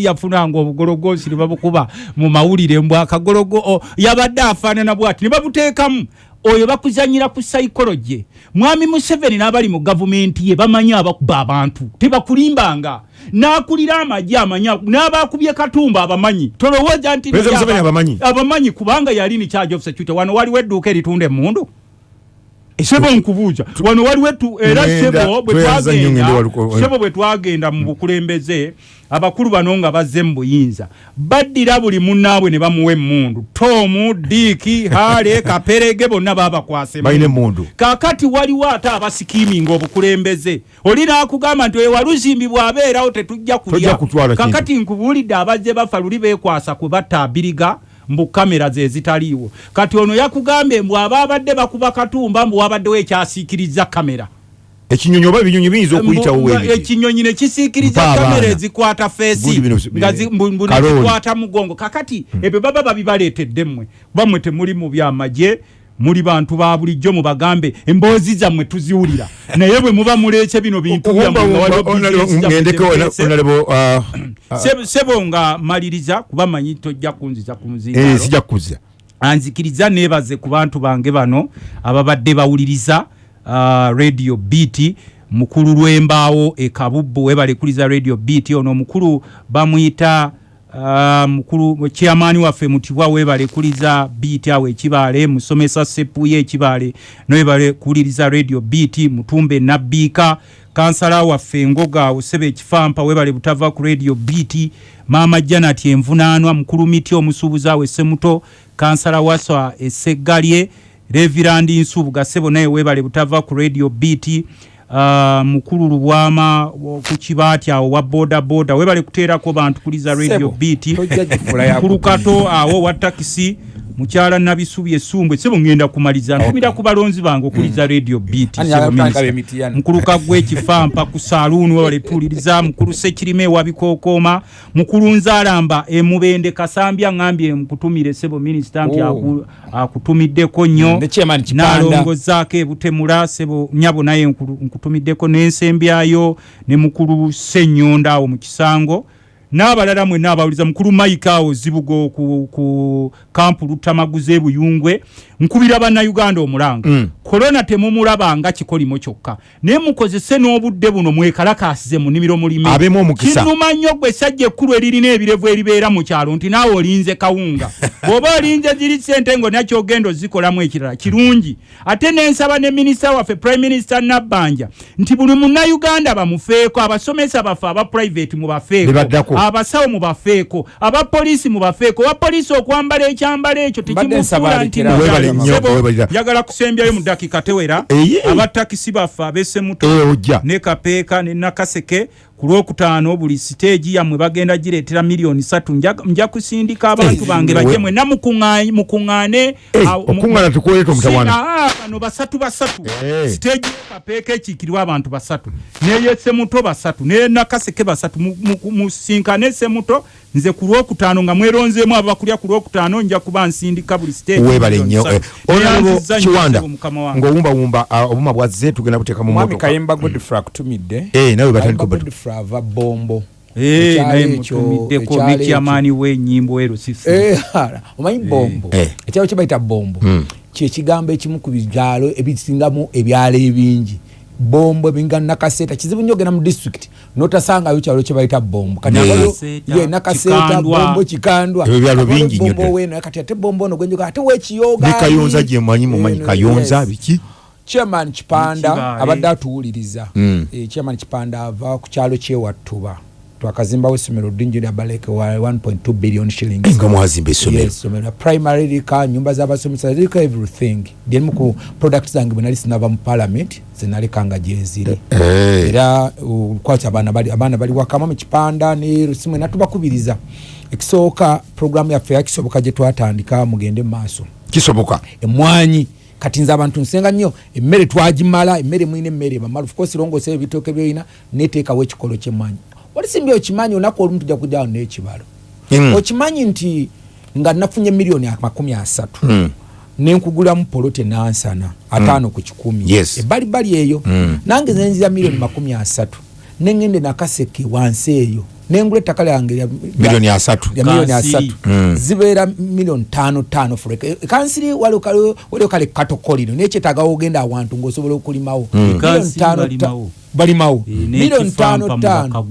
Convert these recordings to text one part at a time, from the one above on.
yafunanga obugologosi ne babukuba mu mawulire mbw akagologo yabadde afaanana bwati ne babuteekamu. Oyo bakuzanyira ku saikoloje mwami museveni n'abali mu gavumenti ye bamanyi abakuba abantu tebakulimbanga n'akulira amagye amanya n'abakubye katumba abamanyi. Tolowooza nti abamanyi? kubanga yali ni charge of security. Wano waliwo edduuka eritunda emundu sebo nkubuuza. Wano waliwo era sebo bwetwagenda bwe twagenda mu bukulembeze abakulu bano nga bazze mu buyinza baddira buli munnaabwe ne bamuwa emmundu. Tomu diiki hale kaperege bonna babakwasa emmundu. Kaakati waliwo ate abasikiiminga obukulembeze. Oli naakugamba nti ewalusimbi bw'abeerawo tetujja kulya. Kaakati nkubuulidde abazze bafa luli beekwasa kwe batta abiriga mbu kamera ze zitaliiwo. Kati ono yakugambye mbw aba abadde bakuba katumba mbu wabaddewo ekyasiikiriza kamera ekinyonyi oba ebinyonyi biyinza okuyitawo ekinyonyi ne kisiikiriza kamera ezikwata feesi nga zikwata mugongo. Kakati hmm. ebyo baba babibaleetedde mmwe. Bamwe temuli mu byamagye muli bantu ba bulijjo mubagambe emboozi zammwe tuziwulira. Naye bwe muba muleke bino bintu sebo nga maliriza kuba manyi tojja kunziza ku muzingasijja kukuza anzikiriza neebaze ku bantu bange bano ababadde bawuliriza uh, radio bt mukulu lwembaawo ekabubbu webalekuliza radio bt ono omukulu bamuyita uh, mukulu chairman waffe mutibwa webalekuliza bt awo ekibaale musomesa sepuye ekibaale nowebalekuuliriza radio bt mutumbe nabbiika kansala waffe ngoga osebe ekifampa webale butava ku radio bt maama janat envunaanwa mukulu miti omusuubuzi awo essemuto kansala waswa eseggalye revirandi nsubuga sebo naye webale butava ku radio bt uh, mukulu lubwama ku kibaati awo wa boda boda. Webale kuteerako bantu kuliza radio bt mukulu kato awo wa takisi mukyala nabisubi esumbwe sebo ngenda kumaliza nkubira ku balonzi bange okuliza mm. radio bt mukulu kagwe ekifampa ku saluuni webale tuuliriza mukulu sekirime wabikookoma mukulu nzalamba emubende kasambya ngambye nkutumire sebo minisita nti oh. akutumiddeko nnyo. Nalongozaako ebutemula sebo nyabo naye nkutumiddeko n'ensembyayo ne mukulu senyonda awo mu kisango n'abalala mwenna abawuliza mukulu mike awo zibugo ku, ku kampu lutamaguze buyungwe nkubira bannayuganda omulanga. Mm. korona temumulaba nga kikolimo kyokka. Naye mukozese n'obudde buno mwekalakasize mu nimiro mulimekinuma nnyo gwe essajja ekkulu eririna ebirevu eribeera mu kyalo nti naawe olinze kawunga. Bw'oba olinze ziri sente ngo nakyogenda ozikolamu ekirala kirungi. Ate nensaba ne minisita waffe prime minister nabbanja nti buli munnayuganda bamufeeko abasomesa baffe aba private mubafeeko abasawo mubafeeko abapoliisi mubafeeko wapoliisi okwambala ekyambalo ekyo tekimufuula nti njagala kusembyayo mu dakika tewera. Abatakisi baffe abesemuto ne kapeeka ne nakaseke ku lwokutaano buli siteegi yammwe bagenda gireetera miliyoni satu nja kusindika abantu bange bajje mwena mukuŋŋaane bano basatu basatu. Siteegi kapeeka ekiikirwa abantu basatu. Neyesemuto basatu. Nenakaseke basatu. Musinkane semuto nze ku lwokutaano nga mweronzeemu abakulya ku lwokutaano nja kuba nsindika buli siteegiwebale nnyo. kiwanda ng'owumbawumba obuma bwazze tugenda buteeka mu mwami kayimba godfrey akutumidde. Nawe batandika godfrey ava bombo. Naye mutumiddeko nekyamaani wenyimbo erosisi omanyi bombo? Ekyalo kyebayita bombo. Kyekigambo ekimu ku byalo ebisingamu ebyalo ebingi bombo ebinga nakaseta kizibu nnyo ogenda mu district. Notasangayo kyalo kyebayita bombo kati nakaseta bombo kikandwa ebyalo bingi bombo weno kati ate bombo ono gwenjoga ate wekiyoga kayonza gyemanyi mumanyi kayonza biki? Chairman kipanda abadde atuwuliriza. Chairman kipanda ava ku kyalo kyewattuba twakazimbawo essomero ddingi lya baleke wa 1.2 billion shillings. Nga mwazimba essomero. Essomero primary lika nyumba z'abasomesa liriko everything. Lyerimu ku product zange bwe nali sinava mu parliament zenalekanga gyeziri era kwaki abaana bali wakama mu kipanda ne rusimwe natubakubiriza ekisooka programu yaffe yakisoboka gye twatandika mugende mu maaso. Kisoboka? Emwanyi. Kati nze abantu nsenga nnyo. Emmere twagimala emmere mwine emmere. Bamala ofcourse rongosa ebitooke byoyina neteekawo ekikolo walisimbi okimanyi olunaku olumu tujja kujjawo n'ekibalo mm. okimanyi nti nga nafunye miliyoni amakumi asatu mm. nenkugulamu polote nansana ataano mm. ku kikumi yes. ebalibali eyo mm. nange nenzira miliyoni makumi asatu neŋŋende nakaseke wansi eyo nengula ettaka lyange milioni asatu milioni asatu mm. zibeera milioni tano tano fureka e, kansiri waliwo kale katokolino naye kyetagawo ogenda awantu ngaosobola okulimawo. Mm. balimawo. milioni tano tano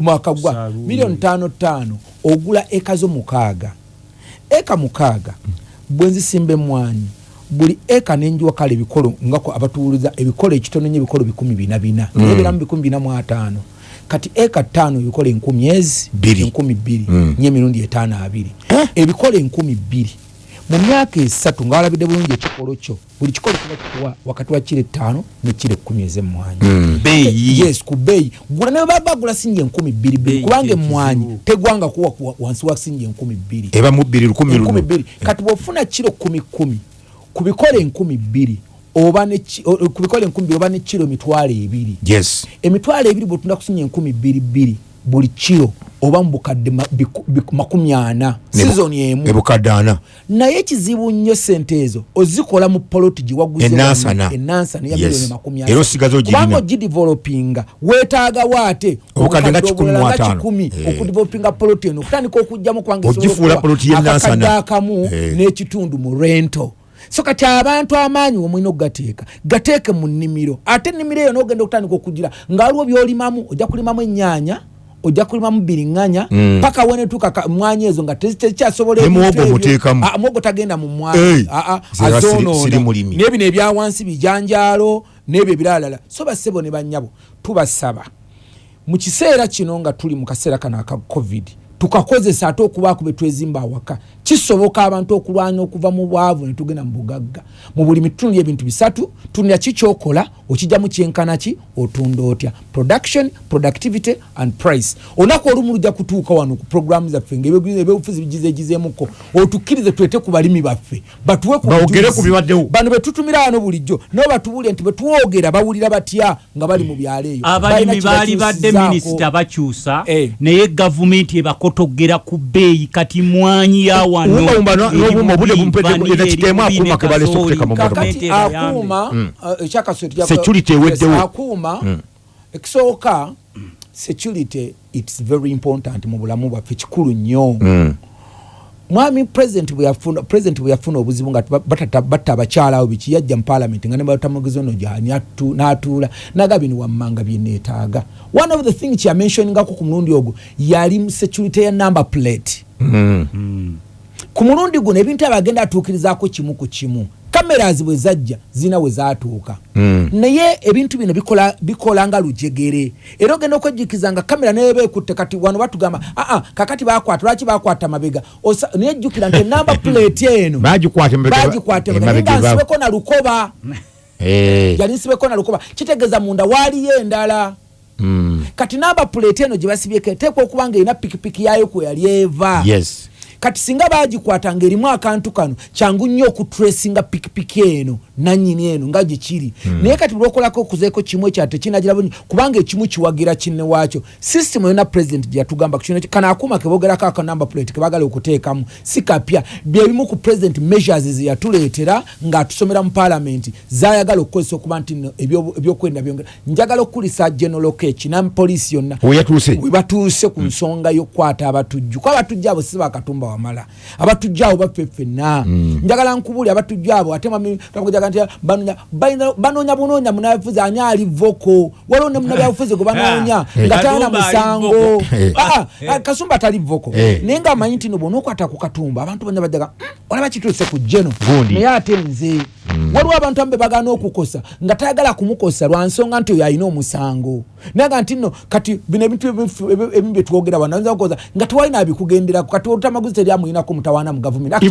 mwakagwa milioni tano tano ogula eka zo mukaaga. Eka mukaaga bwenzisimba emwanyi buli eka nenjiwa kale ebikolo ngako abatuwuliza ebikolo ekitono nyo ebikolo bikumi bina bina. Mm. naye biramu bikumi bina mu ataano kati eka ttaano ebikola enkumi ezi enkumi bbiri mm. nye emirundi etaano abiri. Eh? ebikola enkumi bbiri. Mu myaka esatu nga walabidde bulungi ekikolo kyo buli kikolo kiba kikuwa wakati wa kiro ettaano nekiro ekkumi ez'emmwanyi. Mm. yes ku bbeeyi. Gula ne baba bagula sinja enkumi bbiri bbiri kubanga emmwanyi tegwanga kuwa wansi wa sinja enkumi bbiri. Eba mu bbiri lukumi lukumi. bbiri. Kati bw'ofuna kiro kumi kumi ku bikola enkumi bbiri oba kubikola enkumi bbiri oba ne kiro emitwalo ebiri. Yes. Emitwalo ebiri bwetunda kusinya enkumi bbiri bbiri buli kiro oba mu bukadde makumi ana sizoni emu. ebukadde ana. Naye ekizibu nnyo sente ezo ozikola mu poloti giwaguzenansana enansana ya milioni makumi era osigaza ogirina. Ogidevelopinga weetaagawo ate obukadde nga kikumi eh. okudevelopinga poloti eno okutandika okugjamu kubanga ogifuula poloti y'enansana akamu eh. n'ekitundu mu rento so kati abantu amaanyi omwina okugateeka gateeke mu nnimiro. Ate ennimiro eyo n'ogenda okutandika okugira ngaaliwo byolimamu ojja kulimamu ennyaanya ojja kulimamu biriŋŋanya mm. paka wenetuuka mwanya ezo nga tekyasobolamwogo tagenda mu mwanya azonoona naye bino ebyawansi bijanjaalo n'ebyo ebiralalala so bassebo ne bannyabo tubasaba. Mu kiseera kino nga tuli mu kaseera kano aka covid tukakozesa ate okubaako betwezimba awaka kisoboka abantu okulwanya okuva mu bwavu netugenda mu bugagga. Mu buli mitundu ebintu bisatu tunira kikyokola okijjamu kyenkanaki otunda otya. Production productivity and price. Olunaku olumu lujja kutuuka wano ku programu zaffe ngaebyobufuzi bigizegizemuko otukkirize tulete ku balimi baffe. Batuwe bano betutumira wano bulijjo. Nabo batubulire nti betwogera bawulira batya nga bali mu byalo eyo abalimi baali badde minisita bakyusa eh. naye gavumenti ebakotogera ku bbeeyi kati mwanyi yawo akuuma ekisooka security its very important mu bulamu bwaffe kikulu nnyo. Mm. mwami president bweyafuna president bweyafuna obuzibu nga batta abakyala abo biki yajja mu parliament nga nebatamugiza ono gyani n'atuula naga bino wammanga byeneetaaga one of the thing kyamentioningako ku mulundi ogwo yali security ya number plate. Mm. Mm. Ku mulundi guno ebintu abagenda atuukirizaako kimu ku kimu kameras bwe zajja zina we zatuuka mm. naye ebintu bino bikola, bikola nga lujegere. Era ogenda okwejjukiza nga kamera nayeba ekutte kati wano batugamba aa kakati bakwata lwaki bakwata mabega? Naye jjukira nti enamba plate eno. Bagikwata nga nsibeko na lukoba. Hey. yali nsibeko na lukoba. Kitegeeza munda waaliyo endala. Mm. kati namba plate eno gye basibyeko eteekwa okuba nga erina pikipiki yayo kwe yali eva. Yes. Kati singa bagikwata ngaerimu akantu kano kyangu nnyo okutresinga pikipiki eno nanyini eno nga gyekiri mm. naye kati bulwokolako okuzeeko kimu ekya tekinagira bunyi kubanga ekimu kiwagira kinne waakyo. System yona president gyeyatugamba kana akuuma kebogerako akanamba plate kebagala okuteekamu si kapya. Byebimu ku president measures zeyatuleetera ngaatusomera mu parliament zayagala okukozesa okuba nti ebyokwenda byongera. Njagala okukulisa general kech napoliisi yonna. Webatuuse ku nsonga y'okukwata abatujju. Kuba abatujju abo si bakatumba wamala. Abatujju abo baffe ffenna. Mm. njagala nkubuli abatujju abo ate nti banoonya bunoonya munabufuzi ani ali voko. Waliwo ne munabyabufuzi gwe banoonya eh. nga talina musango. Eh. ah, ah, kasumba tali voko. Eh. naye nga amanyi nti no bwonaokwata ku katumba abantu banya bajaga hmm, olaba kituuse ku jeno. Naye ate nze hmm. waliwo abantu ambe bagana okukosa nga tayagala kumukosa lwansonga nti oyo alina omusango. Naye nga nti no kati bino ebintu ebimu byetwogera wanaoza nga tewalina abikugenderako kati olutamaguzi teryamuyinako mutawaana mu gavumenti.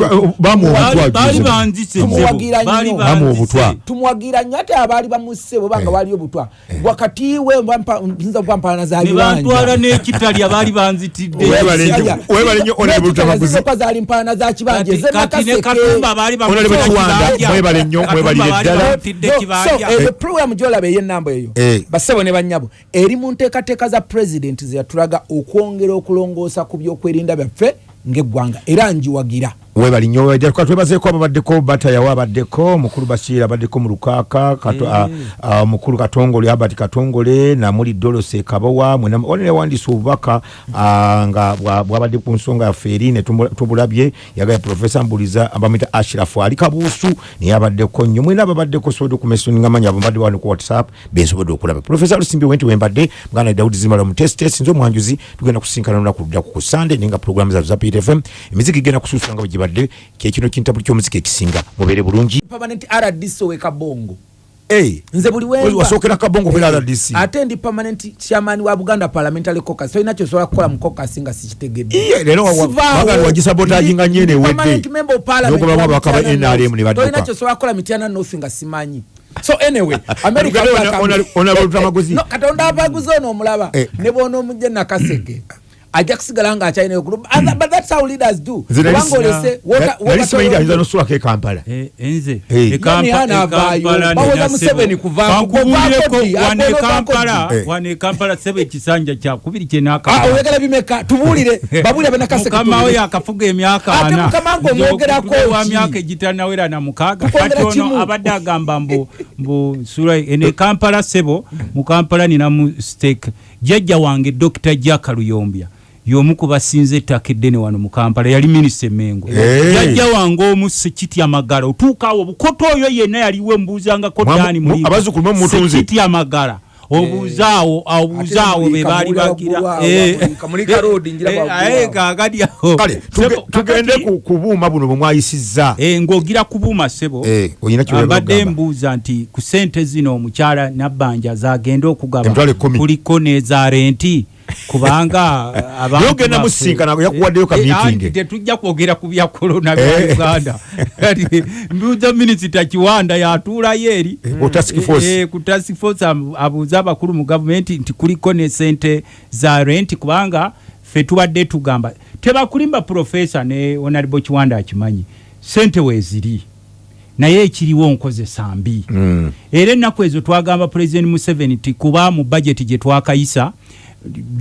Tumuwagira nnyo obutwa. tumwagira nnyo ate abaali bamusse bwebanga eh. waliyo obutwa. Eh. wakati we nza okupampalana zabibanja n'ekitali abaali banzitiddezizoka zaali mpalana za kibanja. ezo program gyolaba ey'enamba eyo. Eh. basebo ne bannyabo eri mu nteekateeka za pulezidenti zeyatulaga okwongera okulongoosa ku byokwerinda byaffe ng'eggwanga era njiwagira webali nnyo twebazeeko ababaddeko batayawo abaddeko mukulu bashir abaddeko mu lukaaka mukulu katongole albert katongole namuli dolose kabowa wanewandisa obubaka nga bwabadde ku nsonga yaffe eri netubulabye yagaya profesa mbuliza abamwita ashirafu ali kabuusu naye abaddeko nnyo mwena ababaddeko sobodde okumesoninga manyi abambadde wano ku whatsapp bensobodde okulaba profesa lusimbi wenti wembadde muganda dawudi zimala mutestes nze omwanjuzi tugenda kusinkana lunaku luddaku ku sande naye nga programu zatu za ptfm emiziki igenda kusuusula nga bwegibadde kyekino kintabuli kyomuziki ekisinga mubeere bulungi. Permanent rdc owekabongo Hey, nze buli wasokera kabongo hey, RDC ate ndi permanent chairman wa Buganda Parliamentary Caucus. So inacho sola kukola mu caucus nga sikitegedde. Iye lero waga wajisabotage nga nyene wedde permanent member of parliament noko baba bakaba NRM inacho sola kukola mitiana nothi nga simanyi. So anyway america maguzi no katonda abaguzi ono omulaba. Eh. ne bono omujje nakasege ajja kusigala nga akyalina mm. but that's how leaders do. Kubanga olese nalisimayiri ayinza nosula kampala. Enze. Bawoza museveni kuvawane kampala sebe ekisanja kyakubiri kyenakaoyagala bimeka tubuulire babuulire mkama we yakafuga emyaka ana mukamanga omwogerako myaka egitanawera na mukaaga kati ono abadde agamba mbu sura ene kampala sebo mu kampala ninamu stake. Jjajja wange dr jaka yomu kubasinze ettaka eddene wano mu kampala yali minisita emengo jajja wange omu sekiti amagala otuukaawo obukoto oyo yenna yaliwo embuuzangako dani musekiti amagala obuzaawo obuzaawo bebaali bagiragagadi awo kubuuma buno bwemwayisizza ng'ogira kubuuma sebo. Mbadde mbuuza nti ku sente zino omukyala nabbanja zagenda okugaba? Kuliko n'eza renti kubanga yogenda musinkana yakuwaddeyo ka meeting. eh, tetujja kwogera ku bya corona bya eh. Uganda. Mbuuza minisita Kiwanda yatuulayo eri eh, ku task force. abuuza abakulu mu gavumenti nti kuliko ne sente za rent kubanga ffe tubadde tugamba. Tebakulimba profesa ne honorable Kiwanda akimanyi sente weeziri naye ekiriwo nkozesa mbi. Mm. era ennaku ezo twagamba president Museveni ti kuba mu budget gye twakayisa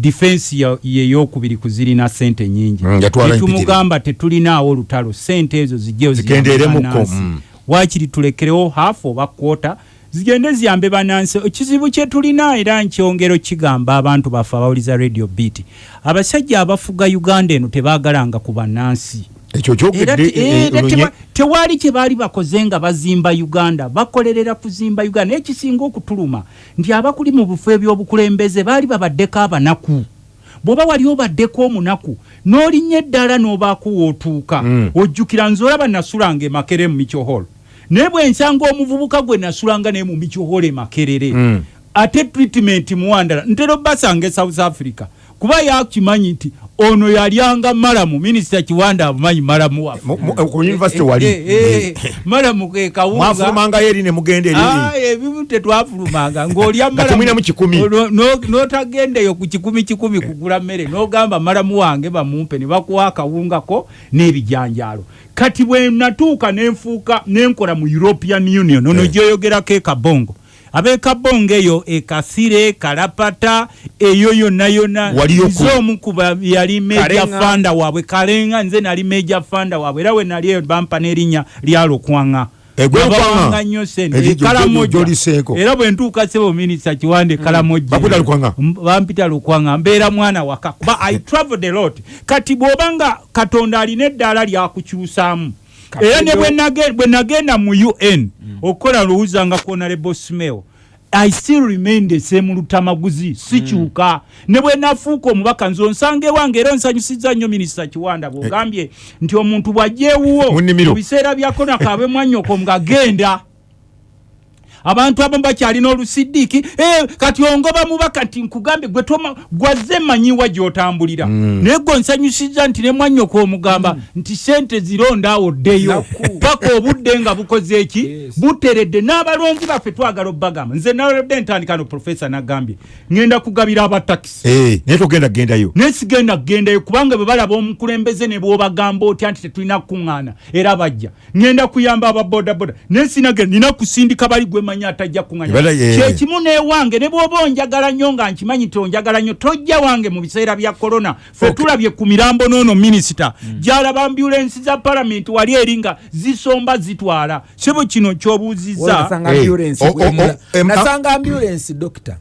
defense yeyokubiri kuzirina sente nyingi. Mm, tumugamba tetulinaawo olutalo sente ezo zijjezigenderemuko mm. wakiri tulekerewo hafu oba kwota zigende ziyambe banansi ekizibu kyetulina era nkyongero kigamba abantu baffe abawuliza radio beat. Abasajja abafuga uganda eno tebagalanga ku bannansi ekyo kyogedde eh, eh, tewali kye baali bakoze nga bazimba uganda bakolerera kuzimba uganda naye kisinga okutuluma nti abakuli mu bufo ebyobukulembeze baali babaddeko abanaku. Bw'oba wali obaddeko omunaku n'olinnya eddala n'obaako wootuuka mm. ojjukira nze olaba nasulanga emakere mu michoholo naye bwensanga omuvubuka gwe nasulanga naye mu michoholo emakerere mm. ate treatment muwandala ntera obbasanga e south africa kuba yakimanyi nti ono yalyanga malamu minisita kiwanda amumanyi malamu waffemalamu kekawungaebimu tetwafulumanga. Ngaolya notagendeyo ku kikumi kikumi kugula mmere nogamba malamu wange bamumpe ne bakuwa akawungako n'ebijanjalo kati bwe natuuka nenfuuka nenkola mu european union ono eh. gyoyogerako ekabongo abekabonga eyo ekasire kalapata eyo yonna yonna. Omukuba yali meja fanda waabwe. Kalenga nze nali meja fanda waabwe. Era we nali eyo bampa n'erinnya lyalokwanga egwanga nnyo sente ekalamoja era bwe ntuuka sebo minisita kiwande ekalamoja bampita lukwanga. Mbeera mwana waka kuba i traveled a lot. Kati bw'obanga katonda alina eddaala lyakukyusaamu era ne bwe nagenda mu un okukola luwuza nga konalebo smell i still remain the same lutamaguzi sikyuka. Mm. ne bwe nafuuka omubaka nze onsanga ewange era onsanyusiza nnyo minisita kiwanda bwogambye nti omuntu bw'ajjeewuwo mu biseera bya konakabe mwanyoko ngagenda abantu abamu bakyalina olusidiiki eh, kati ongoba mubaka nti nkugambe gwe gwazze manyiwa gyotambulira. Mm. naye gwe nsanyusiza nti ne mwannyoka omugamba mm. nti sente zirondaawo ddeyo paka obudde nga bukoze eki buteredde. N'abalonzi baffe twagala obbagamba. Nze nalodde ntandikano profesa nagambye. Ŋŋenda kugabira abatakisi eh, naye togenda kgendayo naye sigenda kgendayo kubanga bwe balaba omukulembeze ne bwobagamba otya nti tetulina kukuŋŋaana era bajja. Ŋŋenda kuyamba ababodaboda naye sinagenda nina kusindika bali gwe omanyi atajja Ebala, kuŋanya ye- kyekimu newange ne bwoba onjagala nnyo nga nkimanyi nti onjagala nnyo tojja wange mu biseera bya korona fe tulabye ku mirambo noono minisita. Gyalaba ambulensi za palamenti wali eri nga zisomba zitwala. Sebo kino kyobuuzizza. Nasanga Eh, ambulance o- o- emula- o- em- nasanga ambulance dokita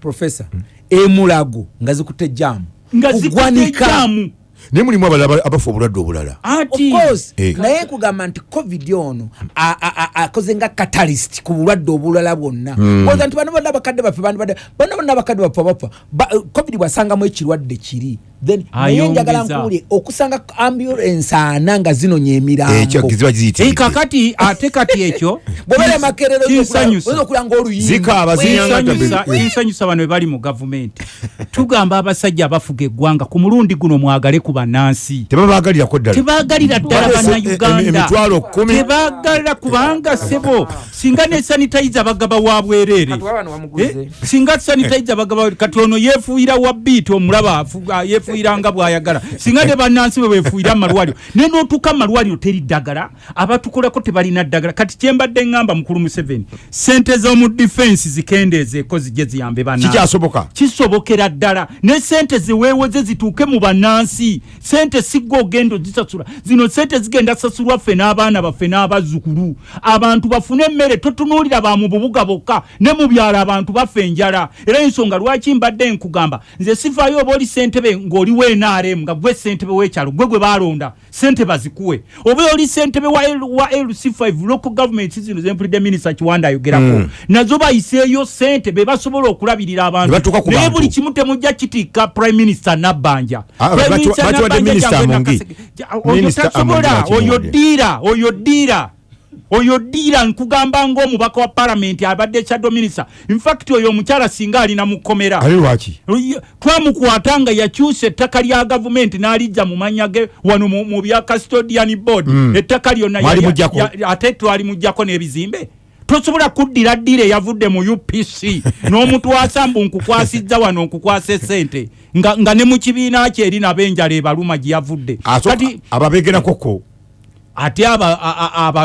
professor emulago nga zikutte jamu nga zikutte Kugwanika. Naye mulimu abalala aba- abafa obulwadde obulala. Of ati course, Eh. naye nkugamba nti covid ono a- a- a- akoze nga catalyst ku bulwadde obulala bwonna. Oza nti bano bonna abakadde baffe bano bonna abakadde baffe bapfa Ba- covid bwasangamu ekirwadde kiri then naye njagala nkuwulire okusanga ambulance ana nga zinonya ekyo emirambo ziba Eh, ziyitiridde kakati ate kati ekyo. Bwobere makerero kinsanyusa. oyinza okulanga oluyimba Zikaaba, zinyanga kinsanyusa tabe- kinsanyusa bano bwe bali mu gavumenti tugamba abasajja abafuga eggwanga ku mulundi guno mwagale ku bannansi. Tebabagalirako ddala. Tebagalira ddala bannayuganda. emitwalo kkumi. tebagalira kubanga sebo singa ne sanitayiza bagaba wa bwereere. Eh, singa sanitayiza bagaba kati ono yeefuuyira wa biiti omulaba afu- yeefuuyira nga bw'ayagala. Singa ne bannansi bwe beefuuyira mu malwaliro naye n'otuuka mu malwaliro teri ddagala abatukolako tebalina ddagala. Kati kyembadde ŋŋamba mukulu museveni sente z'omu difensi zikendeezeeko zijje ziyambe bannansi. Kisobokera ddala. Ne sente ziweewoze zituuke mu bannansi. Sente sigga ogenda ozisasula. Zino sente zigenda sasulwa ffe n'abaana baffe n'abazzukulu abantu bafune emmere totunuulira ba mu bubuga bokka ne mu byalo abantu baffe enjala. Era ensonga lwaki mbadde nkugamba? Nze sifaayo oba oli sentebe ng'oliwo NRM nga gwe sentebe w'ekyalo gwe gwe baalonda sente bazikuwe oba oli sentebe wa, L- wa lc5 local government zino zempulidde minisita kiwanda ayogerako. Nazo bayiseeyo sente be basobola okulabirira abantu. Ne naye buli kimu temujja kitiika prime minister nabbanja. Ah, Prime Minister Nabbanja Minister. Ja, oyo Minister Amungi oyo akiwadde. ddiira oyo ddiira oyo ddiira nkugamba ng'omubaka wa palamenti abadde shadow minister. Infact oyo omukyala singa alina mu kkomera. Lwaki? Twamukwata nga yakyusa ettaka lya gavumenti n'alijja mu mannya ge wano mu bya custodian board. Ettaka lyonna ate twali mujjako n'ebizimbe? Tosobola kuddira ddiira eyavudde mu upc n'omutwasa mbu nkukwasizza wano nkukwasa esente nga, nga ne mu kibiina kye eri nabo enjala ebaluma gye yavudde. Kati ababegerakoko ate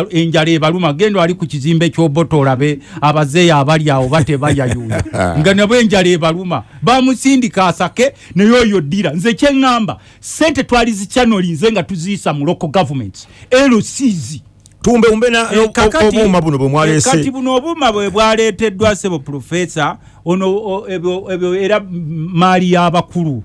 enjala ebaluma genda ali ku kizimbe ky'oboto olabe abazeeyo abali awo batebayayuuya nga nabo enjala ebaluma bamusindika asake naye oyo ddira. Nze kyeŋŋamba sente twali zicanoli nze nga tuziyisa mu local government. Lcs tumbewumbe na- Eh, kakati- obuuma buno bwe eh, kati mwalese buno obuuma bwe bwaleeteddwa sebo profesa ono ebyo era maali y'abakulu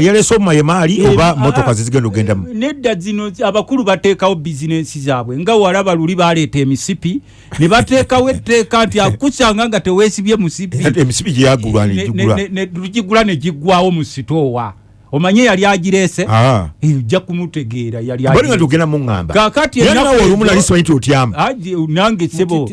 yalese obuma ye maali Eh, oba ah, motoka zizigenda ogendamu? nedda zino abakulu bateekawo bizinensi zaabwe. Nga walaba luli baleeta emisipi ne bateekawo etteeka nti akusanga nga teweesibye musipi. Emisipi gye yagulwa Ne- negigula ne- giggwawo mu sitoowa omanye yali agireese? Ah. Eh, ojja kumutegeera yali bali nga agireese. togenda muŋŋamba nawe olumu ezo- nali simanyi ti otyama nange sebo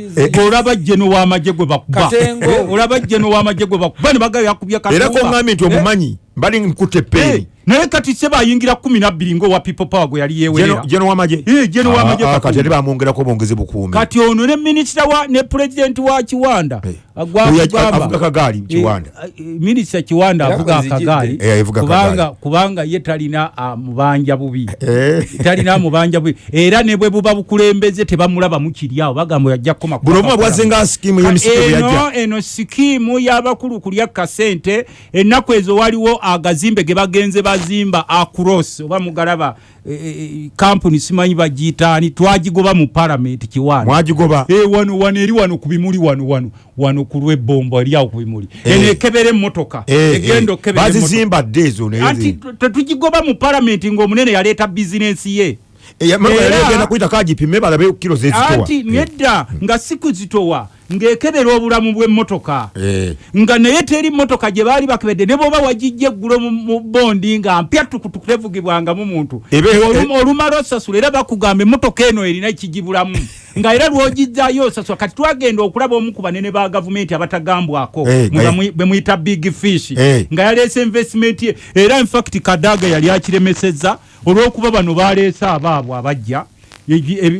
olaba jeno w'amagye gwe bakuba. Katengo. Eh, olaba jeno w'amagye gwe bakuba ne bagayo yakubye era koŋŋambye nti Eh, omumanyi mbali nkutte eh, epeeni naye kati sebo ayingira kumi nabbiri ngaowa people power gwe yali yeewerera jeno wamagye Eh, General w'amagye Ah, ah, Katumba. kati ate bamwongerako bongeze bukuumi. Kati ono ne minisita wa ne pulezidenti wa kiwanda. Agwa- Oyo agamba- avuga kagaali Kiwanda. Eh, eh, minisita kiwanda Era avuga kwezijjidde. akagaali Eh, kubanga akagaali. kubanga ye talina amubanja bubi. Eh. talina amubanja bubi. Era ne bwe buba bukulembeze tebamulaba mukiri awo bagamba yajja kukoma buno obuma bwazenga sikimu y'emisipi bwe yajja. eno eno sikiimu y'abakulu kulya kasente. Ennaku ezo waliwo agazimbe ge bagenze bazimba across oba mugalaba eh, eh, kampuni simanyi bagiyitaani twagigoba mu palamenti kiwanda mwagigoba. Eh, wano wano eri wano ku bimuli wano wano wano ku lw'ebbombo eri awo ku bimuli. Eh. eno ekebera emmotoka. Eh, egenda eh, okebera emmotoka. bazizimba dde ezo anti tetugigoba mu palamenti ng'omunene yaleeta bizinensi ye. Era- yali agenda kuyita kagipime balabe kiro zezitowa anti nedda nga si kuzitowa ng'ekebera obulamu bw'emmotoka. Eh. nga naye teri motoka gye baali bakebedde ne bwoba wagijja eggulo mu- bondi nga mpya tukutuku tevugibwangamu muntu. Olum- olumala osasula era bakugamba emmotoka eno erina ekigibulamu. Nga era lwogizzayo osasula kati twagenda okulaba omu ku banene ba gavumenti abatagambwako. Eh, bwe muyita big fish. Eh. nga yaleese investment ye era infact kadaga yali akiremesezza olw'okuba bano baleese abaabwe abajja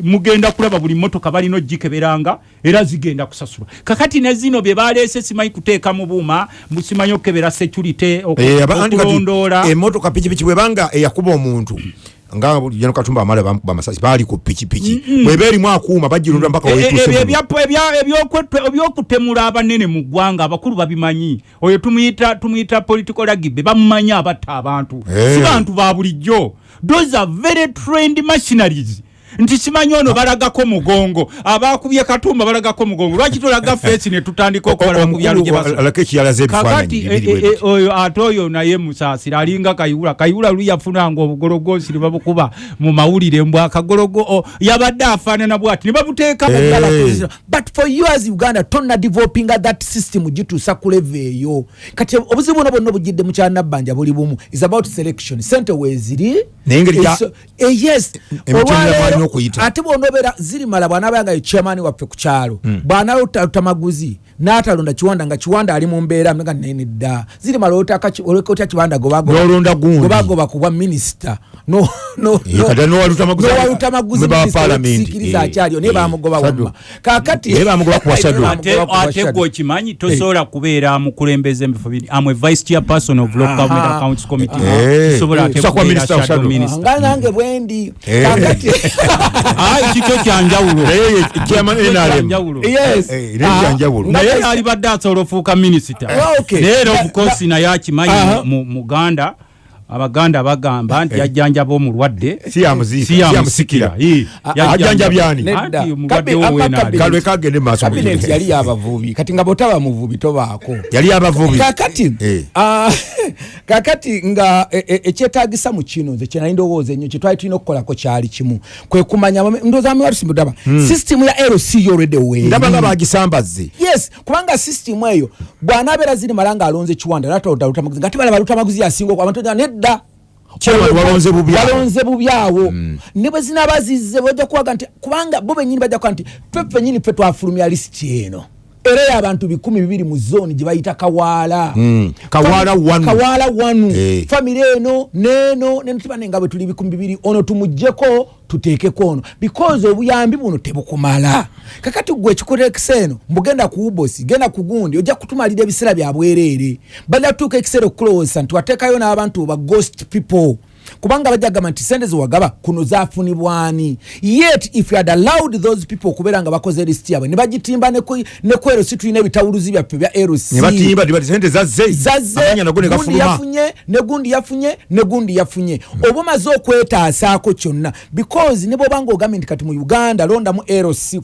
mugenda kulaba buli motoka balina ogikeberanga era zigenda kusasulwa. Kakati ne zino bye baleese simanyi kuteeka mu buuma simanyi okukebera security Eh, kati okulondoola. emmotoka pikipiki bwebanga eyakuba omuntu nga jeno katumba amala bam- bamasasi bali ku pikipiki bweba erimu akuuma bagirunda mpaka E- e- ebyokwe- ebyokutemula abanene mu ggwanga abakulu babimanyi. Oyo tumuyita political rugby bamumanyi abatta abantu. Eh. si bantu ba bulijjo. Those are very trained machineries nti simanyi ono balagako mugongo abakubye katumba balagako mugongo lwaki tolaga fesi ne tutandika okubalaba mu byalo gye omukulu baso- alako ekiyalaza ebifaananyi kakati bibiri bwe e- biti. oyo ate oyo naye musaasira alinga kayihula kayihula luli yafunanga obugologosi ne babukuba mu mawulire mbw akagologo yabadde afaanana bwati ne babuteeka but for you as uganda tonna developinga that system gituusa ku leve eyo kati obuzibu buno bwonna obugidde mu kyanabbanja buli bumu is about selection sente weeziri Naye yes Olwaleero, mwanya okuyita. ate bwonobeera zirimala bw'anaabaya nga ye chairman waffe ku kyalo bw'anaalota maguzi n'atalonda kiwanda nga kiwanda ali mu mbeera nga nene dda zirimala olekotya gundi. gobagoba ku bwa minisita no- no- no- kati n'owaluta maguzi- n'owaluta maguzi Member wa minisita parliament. w'ekisikiriza Eh, akyaliyo naye bamugoba wamma kakati Naye bamugoba ku Wasadu. ate ate gwe okimanyi tosobola kubeera mukulembeza emifo biri amwe vice chairperson of local government accounts committee. Minister nga nange bwendi kakati kikyo kyanjawulo naye alibadde asobola ofuuka minisita okay. naye era obukosi naye akimanyi mu- muganda abaganda bagamba nti yajjanjaba omulwadde Si yamusikira. Ah, yajjanjaba. ajjanjabya ani? Nedda. Anti omulwadde Kabi- wo apa weenali. kabi- kalwe kagende maaso kabineti yali yabavubi. Kati nga bwotaba muvubi tobaako. Yali abavubi kakati Eh. ah, kakati nga e- e- ekyetagisa mu kino nze kyenali ndowooza ennyo kyetwali tulina okukolako kyali kimu. Kwe kumanya ndowooza miwatusimbudaba sisitimu ya lc yolwedde weeri ndaba nga bagisambaze yes kubanga sisitimu eyo bw'anaabeera ziri mala nga alonze kiwanda natolutaluta nga tebala baluta maguzi yasinga okwa abantu nedda Chairman walonze bubi awo. walonze bubi awo ne bwe zinaba zizze bajja kuwaga nti kubanga bo benyini bajja kuba nti ffe fenyini ffe twafulumya lisiti eno era y'abantu bikumi bibiri mu zooni gye bayita kawaala Mm. Kawaala wanu. Eh. famire eno neeno neno tibane nga bwe tuli bikumi bibiri ono tumugjeko tuteekeko ono because obuyambi buno tebukumala kakati gwe ekikuteekisa eno mbugenda ku ubosi genda ku gundi ojja kutumalira ebiseera bya bwereere bajja kutuuka ekiseera okukulowooza nti wateekayo n'abantu ba ghost people kubanga bajja gamba nti sente zewagaba kuno zafunibwani yet if you had allowed those people okubeera nga bakoze lisiti yabwe ne bagitimba ne ku erosi tulina ebitawuluzi byaffe bya erosi ne batimba tibati sente zazze zazze amanya nago ne gundi gafuluma yafunye ne gundi yafunye ne gundi yafunye. Oba omaze okwetaasaako kyonna because ne bwobanga ogambye nti kati mu uganda londamu eros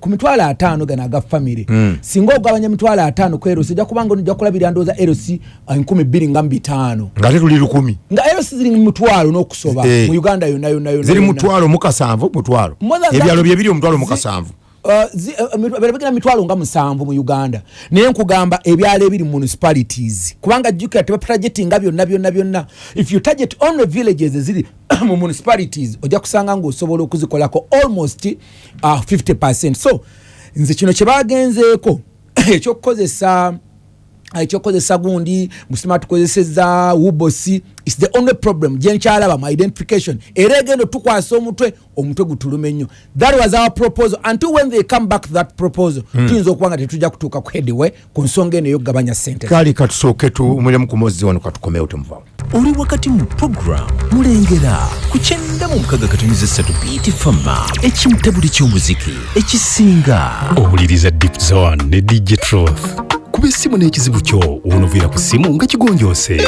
ku mitwalo ataano gano aga famire singa ogabanya mitwalo ataano ku eros ojja kubanga ojja kulabira ndooza eros enkumi bbiri nga mu bitaano. Ngate tuli lukumi. Nga eros ziri mu mutwalo n'okusoba. Eh. mu uganda yonna yonna yonna ziri mutwalo mukasanvu mutwalo. Ebyalo byebiri omutwalo Zi- mukasanvu. Uh, uh, birabikira mitwalo nga musanvu mu uganda. Naye nkugamba ebyalo ebiri mu municipalities. Kubanga jjukira tebatargetinga byonna byonna byonna. If you target only villages eziri mu municipalities ojja kusanga ngaosobola okuzikolako almost uh, 50 percent. So nze kino kyebagenzeeko ekyokukozesa ekyokukozesa gundi musima tukozeseza wubosi is the only problem. Gyenkyalaba mu identification. Era egendo tukwasa omutwe omutwe gutuluma ennyo that was our proposal. Until when they come back to that proposal tuyinza okuba nga tetujja kutuuka ku headway ku nsonga eno eyokugabanya sente kali katusooke tumulemu ku mozzi wano katukomewo temuvamu oli wakati mu puroguramu mulengera ku kyenda mu mukaga katonyeza ssatu bt fama ekimutabuli ky'omuziki ekisinga. Owuliriza deep zone ne dj truth kuba essimu n'ekizibu kyo wonoviira ku ssimu nga kigonjoose.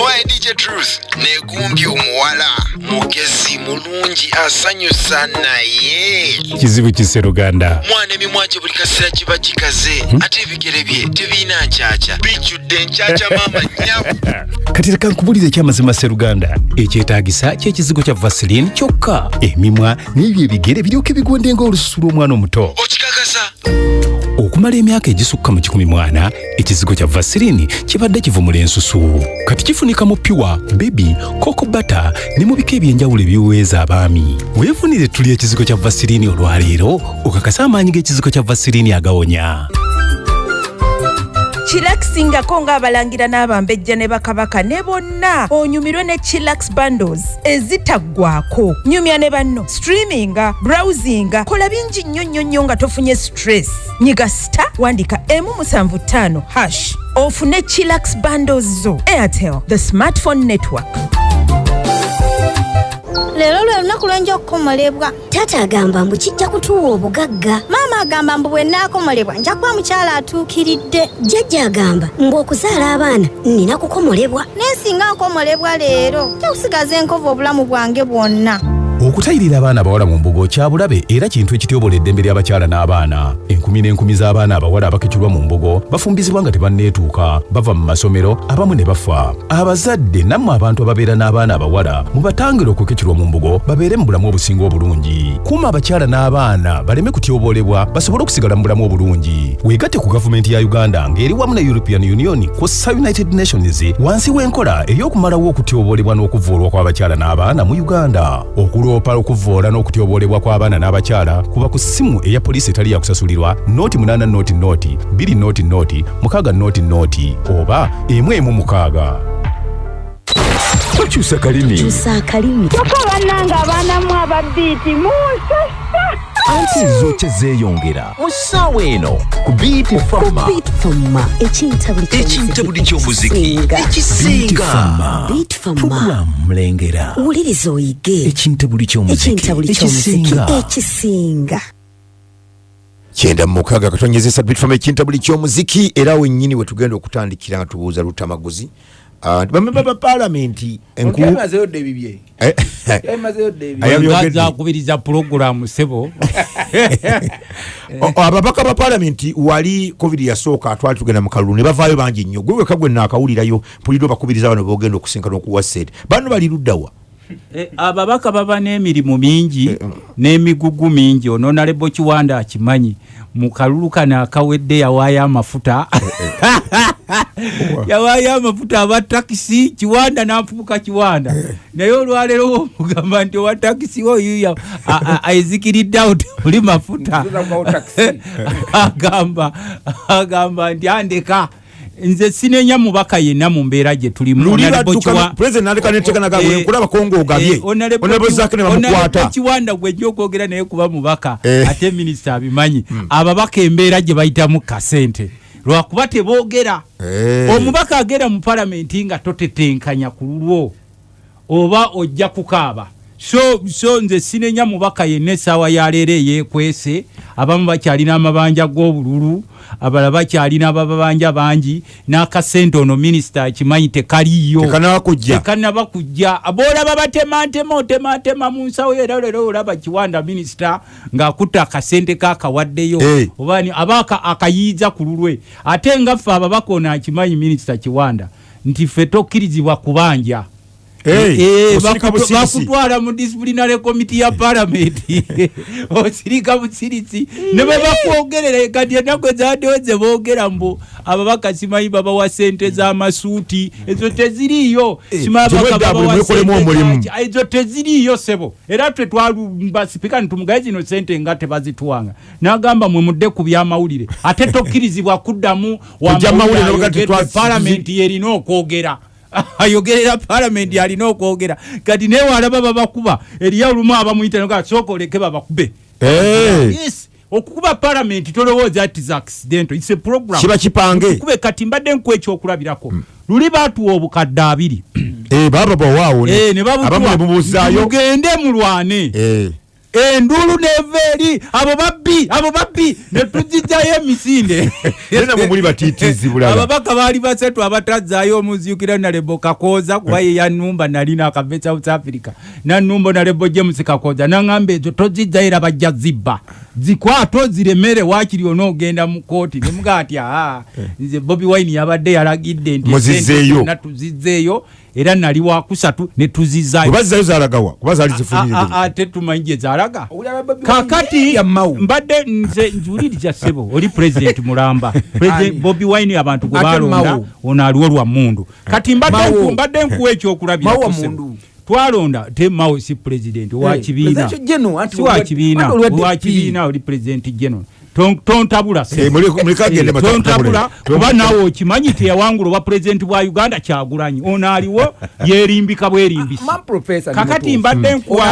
Owaye dj truth negumbye omuwala mugezi mulungi asanyusa naye. Kizibu kiseruganda mwana emimwa gye buli kaseera kiba kikaze ate ebigere bye tebiina nkyakya bijjudde enkyakya maama nyabu kati leka nkubulira ekyamazima seruganda ekyetaagisa ky'ekizigo kya vaseline kyokka emimwa n'ebyo ebigere biryoke bigonde ng'olususu lw'omwana omuto. Okikakasa okumala emyaka egisukka mu kikumi mwana ekizigo kya vasirini kibadde kivumula ensusu. Kati kifunika mu piwa bebi kokobata ne mu bika ebyenjawulo ebiweeza abaami. Weefunire tuli ekizigo kya vasirini olwaleero okakasa amaanyi g'ekizigo kya vasirini agawonya kirakisingako ng'abalangira n'abambejja ne bakabaka ne bonna onyumirwe ne chilax bundles ezitaggwako nyumya ne banno streaminga browsinga kola bingi nnyo nnyo nnyo nga tofunye stress. Nyiga sta wandika emu musanvu ttaano hash ofune chilax bundles zo. Airtel the smartphone network leero lwe lunaku lwenja okukomolebwa taata agamba mbu kijja kutuwa obugagga. Maama agamba mbu bwe nnaakomolebwa nja kuba mukyala atuukiridde. Jjajja agamba ng'okuzaala abaana nina kukomolebwa. Naye singa nkomolebwa leero ja kusigaza enkovu obulamu bwange bwonna okutayirira abaana abawala mu mbugo kya bulabe era kintu ekityobola eddembe ly'abakyala n'abaana. Enkumi n'enkumi z'abaana abawala abakekirwa mu mbugo bafumbizibwa nga tebanneetuuka bava mu masomero abamu ne bafa. Abazadde nammwe abantu ababeera n'abaana abawala mubatangire okukekirwa mu mbugo babeere mu bulamu obusinga obulungi. Kuuma abakyala n'abaana baleme kutyobolebwa basobole okusigala mu bulamu obulungi. Weegatte ku gavumenti ya uganda ng'eri wamu ne european union kw'ossa united nations wansi w'enkola ey'okumalawo okutyobolebwa n'okuvvuulwa kw'abakyala n'abaana mu uganda okuloopa okuvvoola n'okutyobolebwa kw'abaana n'abakyala kuba ku ssimu eya poliisi etali yakusasulirwa noti 8 noti noti 2 noti noti 6 noti noti oba emu emu mukaaga. Tokyusa kalimi. Kyusa akalimi kyokka bannanga abaanamu ababiiti munsasa anti zo kyezeeyongera mu ssaawa eno ku bitfama ekintabuli ky'omuziki ekisinga. Puroguramu mulengera. Wuliriza oyige. Ekintabuli ky'omuziki ekintabuli kyomuziki ekisinga. ekisinga. Kyenda mu mukaaga katonyezesa bitfama ekintabuli ky'omuziki. Era wennyini we tugenda okutandikira nga tubuuza lutamaguzi bamemba ba paalamenti enku onkemazeyo dde ebibye. Emazeyo dde ebibye. Ayabyogedde. ngaza akubiriza pulogulamu sebo ababaka ba paalamenti wali covid yasooka twali tugenda mu kalulu ne bavaayo bangi nnyo. Gwe weka gwe naakawulirayo mpulidde obakubiriza bano bogenda okusinkana okuwa sente. Bano bali luddawa ababaka baba n'emirimu mingi n'emigugu mingi. Ononalebo kiwanda akimanyi mu kalulu kano akawedde yawaayo amafuta. Yawaayo amafuta aba takisi kiwanda n'afubuka kiwanda. Naye olwaleero womugamba nti owa takisi oyuya aizikiridde awo temuli mafuta. Agamba agamba nti andeka nze sinenya mubaka yenna mu mbeera gye tulimu Eh, Eh, bamukwata. Kiwanda gwejja okwogera naye kuba mubaka Eh. ate minisita abimanyi ababaka embeera gye bayitamu kasente. Lwakuba teboogera. Eh. omubaka agenda mu palamenti nga totetenkanya ku lulwo oba ojja kukaaba so so nze sinenya mubaka yenna essaawa yaleero eyeekwese. Abamu bakyalina amabanja g'obululu abalala bakyalina ababanja bangi n'akasente ono minisita akimanyi tekaliyo tekanaba kujja boolaba batematema otematema mu nsawo era leero olaba kiwanda minisita ng'akutta akasente kakawaddeyo oba aba aka- akayiiza ku lulwe. Ate nga ffe ababaka ono akimanyi minisita kiwanda nti ffe tokkirizibwa kubanja Eh, Eh, bakutwala mu disciplinary committee ya palamenti osirika busirisi ne bwe bakwogerera kati ennaku ezaddewo ze boogera mbu ababaka simanyi babawa sente z'amasuuti ezo teziriiyo. Zaki- ezo teziriiyo sebo. Era twe twalumba sipika nitumugaye zino sente nga tebazituwanga n'agamba mwe mudde ku byamawulire. Ate tokkirizibwa kuddamu Kujja mawulire ne bagati twa- palamenti yerina okwogera ayogerera palamenti alina okwogera. Kati naye walaba babakuba. Eriyo olumu abamuyita sooka oleke babakube. Eh. yes! Okukuba palamenti tolowooza ti za accidental its a program. Kiba kipange. Kube kati mbadde nkuwa ekyokulabirako. Luli baatuwa obukadde abiri. Eh, baba bawaawo ne- Eh, mugende mulwane Endulu neva eri abo babbi abo babbi netuzijjayo emisinde. Ababaka baali basatu abatazaayo omuziukira nalebo kakooza kuba ye yanumba nali nakave south africa. Nanumba nalebo james kakooza naŋamba ezo tozijjayo era bajja zibba zikwate oziremere wakiri onoogenda mu kooti nemuga ati aa nze bobi wine yabadde yalagidde nti Muzizzeeyo. esente zonna tuzizzeeyo era nali wakusatu ne tuzizaayo bwe bazzayo zalagawa kuba zaali A- zifunire a- ate tumanyi gye Wine? Kakati mbadde nze nzuuliriza ssebo oli president mulamba. President bobi wine abantu gwe balonda ono aliwo lwa mundu kati mbadde nkuwa ekyokulabira Twalonda te mao si president wa Eh, kibiina. presidential general, anti si wa olwa- kibiina anti olwa wa DP. kibiina oli president general. Ton- tontabula. Eh, Eh, tontabula kuba naawe okimanyi teyawangula obwa pulezidenti bwa uganda kyagulanyi. Ono aliwo yerimbika Man professor kakati mbadde Ono nkuwa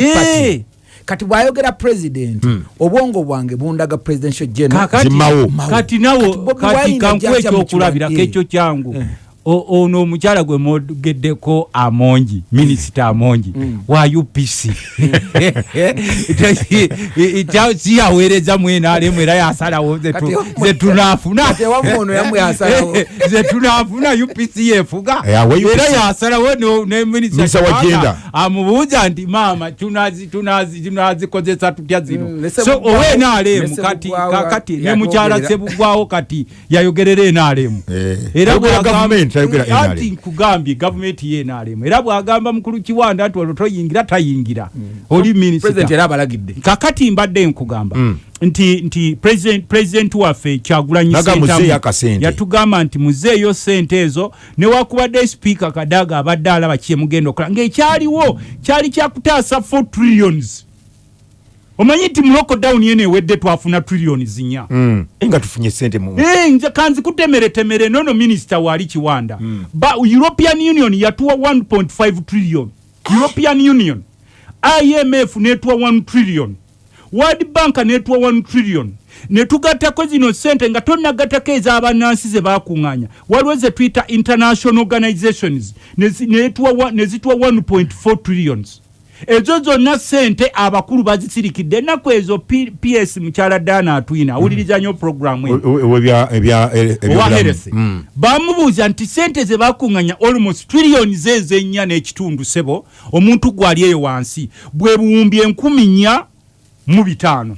Eh. kati bwayogera president obwongo bwange bundaga presidential general. Kati nawo kati kankuwa ekyokulabirako ekyo kyangu ono omukyala gwe mwogeddeko amongi minisita amongi wa upc siyaweereza mwenalemu era yasalawo ze tu- Kati- ze tunaafuna. Kati ewammwe ono yammwe yasalawo. ze tunaafuna upc yefuga era yasalawo no- ne Minisita minisita wa Kabaka gender. amubuuza nti maama tunazi- tunazi- tunazikozesa tutya zino? Mm, so owe ne nalemu kati Sebugwawo kakati ne yatwogerera. mukyala sebugwawo kati yayogerera enalemu Eh, era NRM. anti nkugambye gavumenti ye nalemu era bwagamba mukulu kiwanda nti olwo toyingira tayingira. Oli president minisita era abalagidde. Kakati mbadde nkugamba Mm. nti nti president president waffe kyagulanyi Ssentamu yatugamba nti muzeeyo sente ezo newakubadde sipiika kadaga abadde alaba kye mugenda okola. Ng'ekyaliwo kyali kyakutaasa 4 trillions omanyi nti mu lockdown yeno ewedde twafuna trillions nnya Mm. Nga tufunye sente mu Eh, nze kanzi kutemeretemere nono minisita waali kiwanda. Ba european union yatuwa 1.5 trillion. European union. Imf netuwa 1 trillion. World bank netuwa 1 trillion. Netugattako zino sente nga tonagattako ez'abannansi ze bakuŋŋaanya waliwo ze tuyita international organizations. Nezituwa 1.4 trillions ezo zonna sente abakulu bazisirikidde ennaku ezo P- ps mukyala dana atwina awuliriza nnyo programu eno. Owa heresi. Bamubuuza nti sente ze bakuŋŋanya almost trillions ezo ennya n'ekitundu sebo omuntu gwali eyo wansi bwe buwumbi enkumi nnya mu bitaano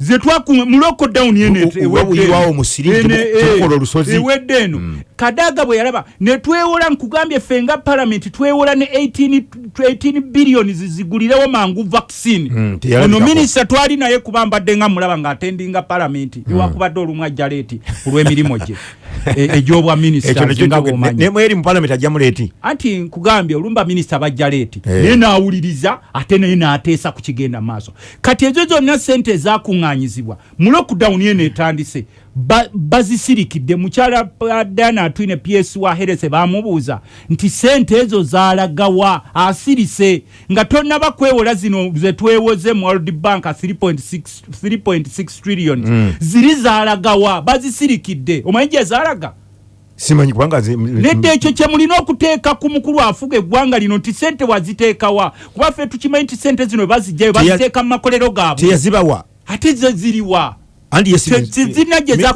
ze twakuŋa mu lockdown yeno U- u- wabuyirwawo mu siri Ene- temu- temukola eh, olusozi. ewedde eno. Kadaga bwe yalaba ne twewola nkugambye ffe nga palamenti twewola ne 18 18 billions zigulirewo mangu vaccine. Mm, ono minisita twali naye kuba mbadde nga mulaba ng'atendinga palamenti ewakubadde olumu ajja leeti ku lw'emirimu gye egy'obwa minisita ekyo nekyo nga kyoge- bw'omanyi. ne- nemweri mu palamenti ajja muleeti anti nkugambye olumba minisita bajja leeti Eh. naye n'awuliriza ate naye n'ateesa ku kigenda maaso kati ezo zonna sente ezakuŋŋaanyizibwa mu lockdown ye neetandise ba- bazisirikidde. Mukyala dana atwine ps wa herese bamubuuza nti sente ezo zalagawa asirise nga tonnaba kwewola zino zetwewoze mu world bank 3.6 3.6 trillion. Ziri zalagawa bazisirikidde. Omanyi gye zalaga simanyi kubanga nedda ekyo kye mulina okuteeka ku mukulu afuga eggwanga lino nti sente waziteekawa kuba ffe tukimanyi nti sente zino bazijjayo baziteeka mu makolero gaabwe. teyazibawa ate ze ziriwa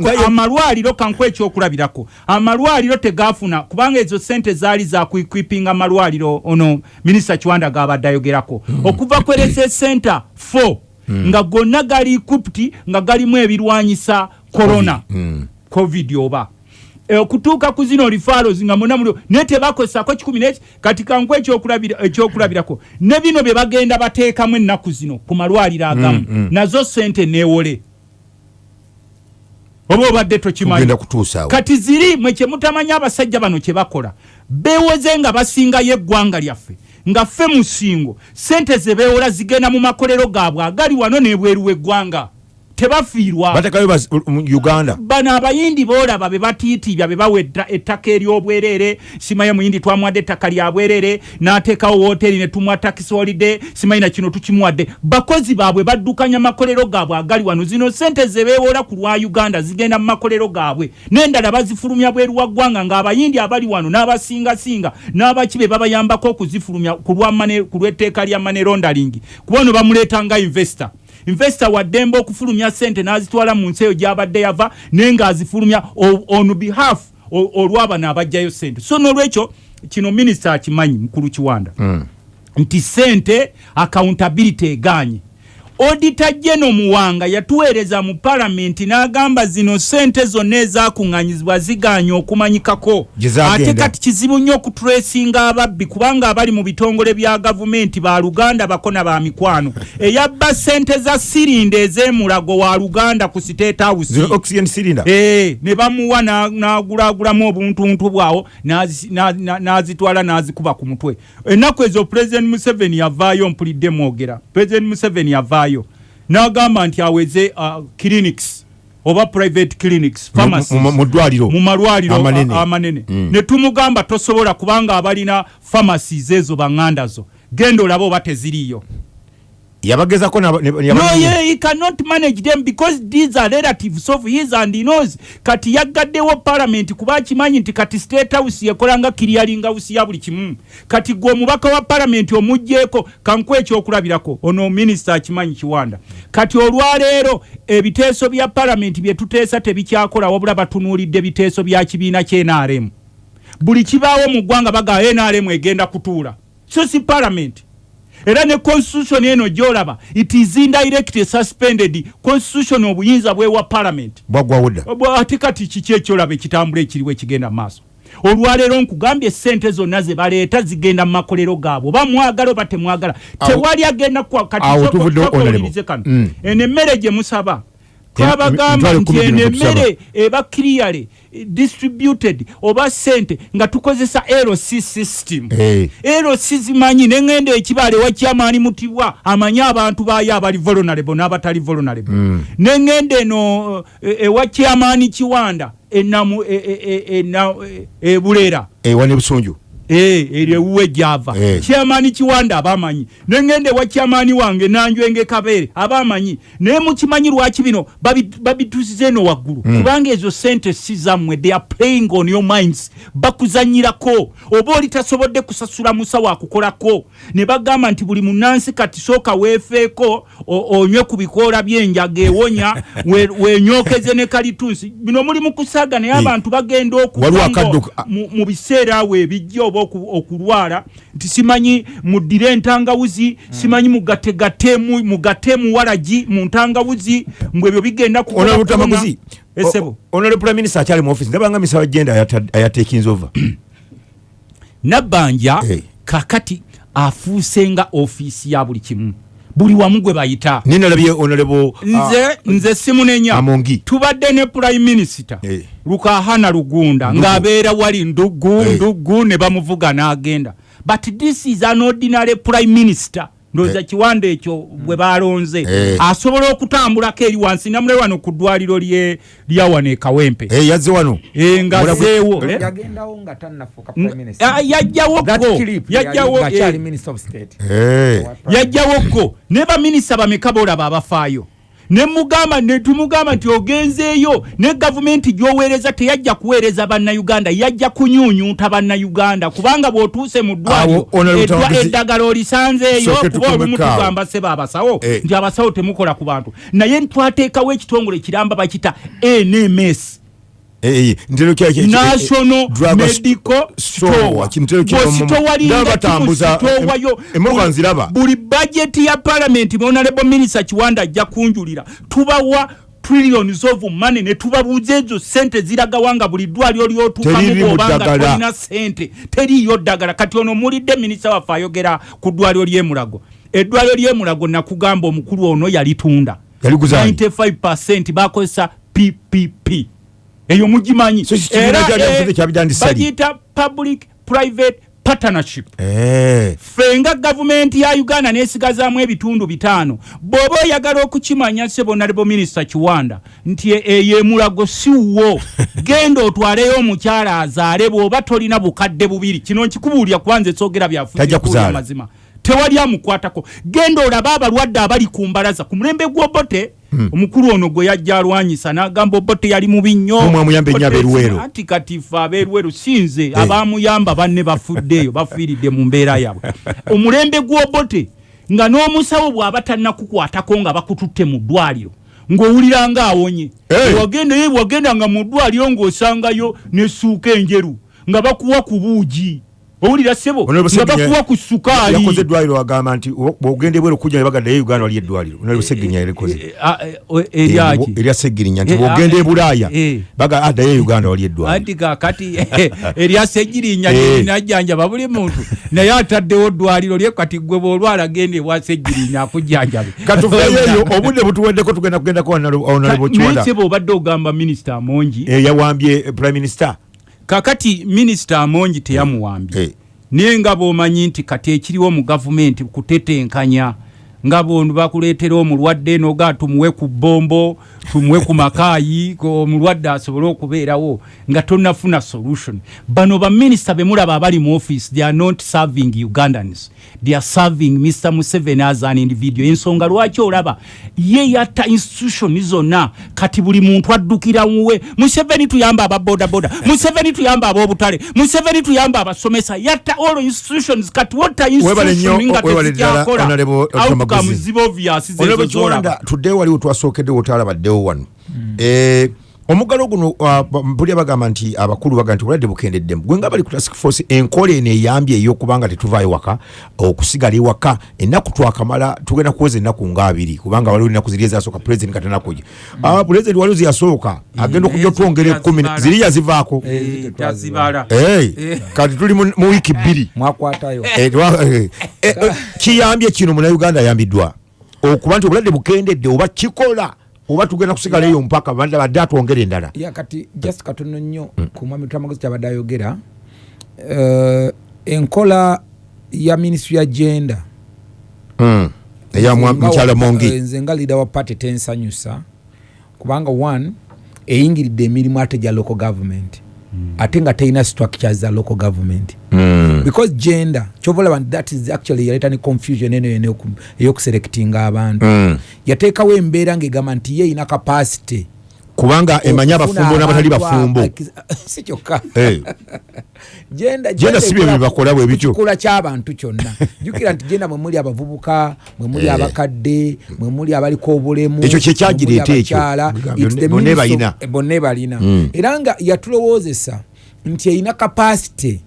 nga ye- amalwaliro kanku ekyokulabirako. Amalwaliro tegafuna kubanga ezo sente zaali zakuikwipinga amalwaliro ono minisita kiwanda gabadde ayogerako. Okuva ku rss center 4 nga gonna gali equipped nga galimu ebirwanyisa corona covid oba. E, okutuuka ku zino referrals nga muna mulio naye tebakozesako kikumi neki kati kanku ekyokulabira- ekyokulabirako. Ne bino bye bagenda bateekamu ennaku zino ku malwaliro agamu. Nazo sente neewole oba obadde tokimanyi kati ziri mwe kyemutamanya abasajja bano kye bakola beewoze nga basingayo eggwanga lyaffe nga ffe musingo sente ze beewola zigenda mu makolero gaabwe agali wano n'ebweru w'eggwanga tebafiirwa. Batekayo uganda. Bano abayindi boolaba be batiitibya be bawa etta- ettaka ery'obwerere. Simaye muyindi twamuwadde ettaka lya bwerere n'ateekawo wooteri ne tumuwa takisi holide simanyi na kino tukimuwadde. Bakozi baabwe baddukanya makolero gaabwe agali wano. Zino sente ze beewoola ku lwa uganda zigenda mu makolero gaabwe. N'endala bazifulumya bweru wa ggwanga ng'abayindi abali wano n'abasingasinga n'abaki be babayambako okuzifulumya ku ku lw'etteeka lya mane rondaling kuba ono bamuleeta nga investor investor waddembe okufulumya sente n'azitwala mu nsi eyo gy'abadde yava naye ng'azifulumya on behalf olw'abano abajjayo sente so n'olwekyo kino minisita akimanyi mukulu kiwanda nti sente accountability eganye odita jeno muwanga yatuweereza mu palamenti n'agamba zino sente zonna ezakuŋŋanyizibwa ziganye okumanyikako. Ate kati kizibu nnyo okutulesinga ababbi kubanga abali mu bitongole bya gavumenti ba luganda bakona ba mikwano. Eyabba sente za sirinda ez'emulago wa luganda ku state house. Eh, ne bamuwa na- n'agulagulamu obuntuntu bwawo n'azi- na- na- n'azitwala n'azikuba ku mutwe. Ennaku ezo president museveni yavaayo mpulidde mwogera. President museveni yavaayo n'agamba nti aweze uh, clinics oba private clinics Mu- malwaliro amanene. Mm. ne tumugamba tosobola kubanga abalina pharmacies ezo baŋŋanda zo. Genda olabe oba teziriiyo yabagezako no ye he cannot manage them because these are relatives of his and he knows. Kati yaggaddewo parliament kuba akimanyi nti kati state house yekolanga clearing house ya buli kimu. Kati gwe omubaka wa parliament omugjeeko kanku ekyokulabirako ono minisita akimanyi kiwanda. Kati olwaleero ebiteeso bya parliament bye tuteesa tebikyakola wabula batunuulidde biteeso bya kibiina kye nrm buli kibaawo mu ggwanga baga nrm egenda kutuula. So si parliament era ne constitution eno gyolaba it is indirect suspended. Constitution obuyinza bwewa parliament. Ate kati kiki ekyolaba ekitambula ekiriwo ekigenda mu maaso? Olwaleero nkugambye sente zonna ze baleeta zigenda mu makolero gaabwe. Oba mwagala oba temwagala tewali agenda kati kano. Mm. eno emmere gye musaba twabagamba nti eno emmere eba clearly eh, distributed oba sente nga tukozesa lc system. Eh. lc zimanyi neŋŋenda ekibaala ewakyamaani mutibwa amanyi abantu baayo abali vulnerable n'abatali vulnerable. Mm. neŋŋenda eno ewakyamaani kiwanda enamu e- e- e- e- ebulera ewa nebusunju Eh, eryo ewuwe gyava Eh. kyamaani kiwanda abamanyi. Neŋŋenda ewa kyamaani wange nanjwenge kabeere abamanyi. Naye mukimanyi lwaki bino babi- babituusiza eno waggulu. Mm. kubanga ezo sente si zammwe they are playing on your minds. Bakuzanyirako. Oba oli tasobodde kusasula musawo akukolako ne bagamba nti buli munansi kati sooka weefeeko onywe ku bikoola by'enjaga ewonya we- wenyokeze ne kalitunsi. Bino muli mu kusaaga naye Eh. abantu bagenda Waliwo okuva akadduka- ngo- mu- mu biseera awo ebijja oba okulwala nti simanyi muddire entangawuzi simanyi mugategatemu mugatemu walagi mu ntangawuzi mbwe ebyo bigenda kukola onole kuona- butamaguzi esebo onole prime minister akyali mu office ndabanga misawa genda ayatekinza over. Nabbanja kakati afuuse nga ofiisi ya buli kimu buli wamu gwe bayita. Ninalabye onolebo nze nze simunenya tubadde ne prime minister. Eh. lukahana lugunda. Ng'abeera wali ndugu ndugu ne bamuvuga n'agenda. But this is an ordinary prime minister ndowooza kiwanda ekyo bwe balonze Eh. asobola okutambulako eri wansi namule wano ku ddwaliro lye- lya wano e kawempe. Yazze wano. Eh? nga tannafuuka Mm, prime minister. ah, yajjawo clip Yajjawo, yali ng'akyali eh. minister of state. Yajjawo go ne baminisita bameka boolaba abafaayo ne mugamba ne tumugamba nti ogenzeeyo ne gavumenti gy'oweereza teyajja kuweereza bannayuganda yajja kunyuunyuuta bannayuganda. Kubanga bw'otuuse mu ddwaliro eddagala olisanzeeyo kuba olumu tugamba seba abasawo Eh. nti abasawo temukola ku bantu. Naye twateekawo ekitongole kiramba bakita nms ntero national medical store. Bwositowalinga kimusitowayo emoka nziraba. buli bajeti ya palamenti honorable minister kiwanda ajja kunjulira tubawa trillions of money ne tubabuuza ezo sente ziragawa nga buli ddwaliro lyotuukamu Teriri mu bwobanga ddagala. tolina sente teriiyo ddagala. Kati ono mulidde minisita waffe ayogera ku ddwaliro ly'emulago eddwaliro ly'emulago nakugamba omukulu ono yalitunda. Yaliguzaayo. 95 bakozesa ppp eyo mugimanyi li? bagiyita public private partnership Eh. ffe nga gavumenti ya uganda nesigazaamu ebitundu bitaano bw'oba oyagala okukimanya sebonalebo minisita kiwanda nti e- eyo emulago siwo genda otwaleyo omukyala azaale bw'oba tolina bukadde bubiri kino nkikubuulira kuba nze soogera Tajja byafuuya kuzaala. mazima tewali amukwatako genda olabe abalwadde abali ku mbalaza ku mulembe gw'obote. Omukulu ono gwe yajja alwanyisa n'agamba obote yali mubi nnyo. Anti kati ffe ab'eruweero sinze abamuyamba banne bafuddeeyo bafiiridde mu mbeera yabwe. Omulembe gw'obote nga n'omusawo bw'aba tannakukwatako nga bakututte mu ddwaliro ng'owulira nga awonye wagenda ye wagendanga mu ddwaliro ng'osangayo n'essuuka enjeru nga bakuwa ku buugi owulira sebo nga bakuwa ku sukaali yakoze eddwaliro agamba nti wo- bw'ogenda ebweru okujja ne bagaddayo uganda wali eddwaliro. Onalebo seginya yarikoze Ah, eh, eh, eryaki erya segirinya nti Eh, bw'ogenda ah, e bulaaya eh. baga addayo e uganda wali eddwaliro. Anti kakati erya segirinya Eh. linajjanjaba buli muntu. Naye ataddewo ddwaliro lye kati gwe bwolwala genda ewa segirinya akujjanjabe. Katuveeyo eyo obudde butuweddeko tugenda kugendako onalebo kiwanda naye seba obadde ogamba minisita amongi yawambye eh, prime minister kakati minisita amongi teyamuwambye naye nga bw'omanyi nti kati ekiriwo mu gavumenti kutetenkanya nga bono bakuleetera omulwadde noga tumuwe ku bombo tumuwe ku makaayi omulwadde asobole okubeerawo nga tonafuna solution. Bano baminisita bemulaba abali mu office they are not serving ugandans. They are serving mr museveni as an individual. Ensonga lwaki olaba? Ye yatta institution zonna. Kati buli muntu addukira muwe museveni tuyamba ababodaboda museveni tuyamba ab'obutale museveni tuyamba abasomesa. Yatta all institutions. Kati wota institution nga tezijakola Honorable Otomaguzi. outcomes ziba obvious Honorable zezo Kiwanda, zolaba tuddeyo waliwo twasookeddewo otalabaddewo wano. Eh, omuggalo guno uh, mpulya bagamba nti abakulu baga nti obulwadde bukendeddemu gwe nga bali ku task force enkola eno eyambye ey'okubanga tetuvaayo waka okusigala ewaka ennaku twakamala tugenda kuweza ennaku nga abiri kubanga waliwo ennaku ziri ezasooka pulezidenti katanakuja Ah, pulezidenti waliwo ziyasooka agenda okujja otwongera ekkumi zziri yazivaako Hey, kati tuli mu wiiki bbiri. Eh, eh, eh, eh, kiyambye kino munauganda ayambiddwa okuba nti obulwadde bukendedde oba kikola oba tugenda kusigala eyo mpaka badde atwongera endala. Ya kati just katono nnyo ku mwami twamagozi kyabadde ayogera. Eh, enkola ya ministry ya genda Mm. eya mwa- mukyala mongi. nze nga leader wa party tensanyusa. Kubanga one eyingiridde emirimu ate gya local government ate nga terina structures za local government Mm. because gender kyoba olaba nti that is actually yaleeta ne confusion eno eyoku- eyokuselectinga abantu Mm. yateekawo embeera ng'egamba nti ye erina capacity kubanga emanyi abafumbo n'abatali bafumbo si kyokka Eh. Gender gender si bye bibakola bwe bityo. kikula ky'abantu kyonna jjukira nti genda mwe muli abavubuka mwe muli Eh. abakadde mwe muli abaliko obulemu Ekyo kye kyagireeta mwe muli ekyo. bonna balina. eh, bonna balina Mm. era nga yatulowoozesa nti erina kapasite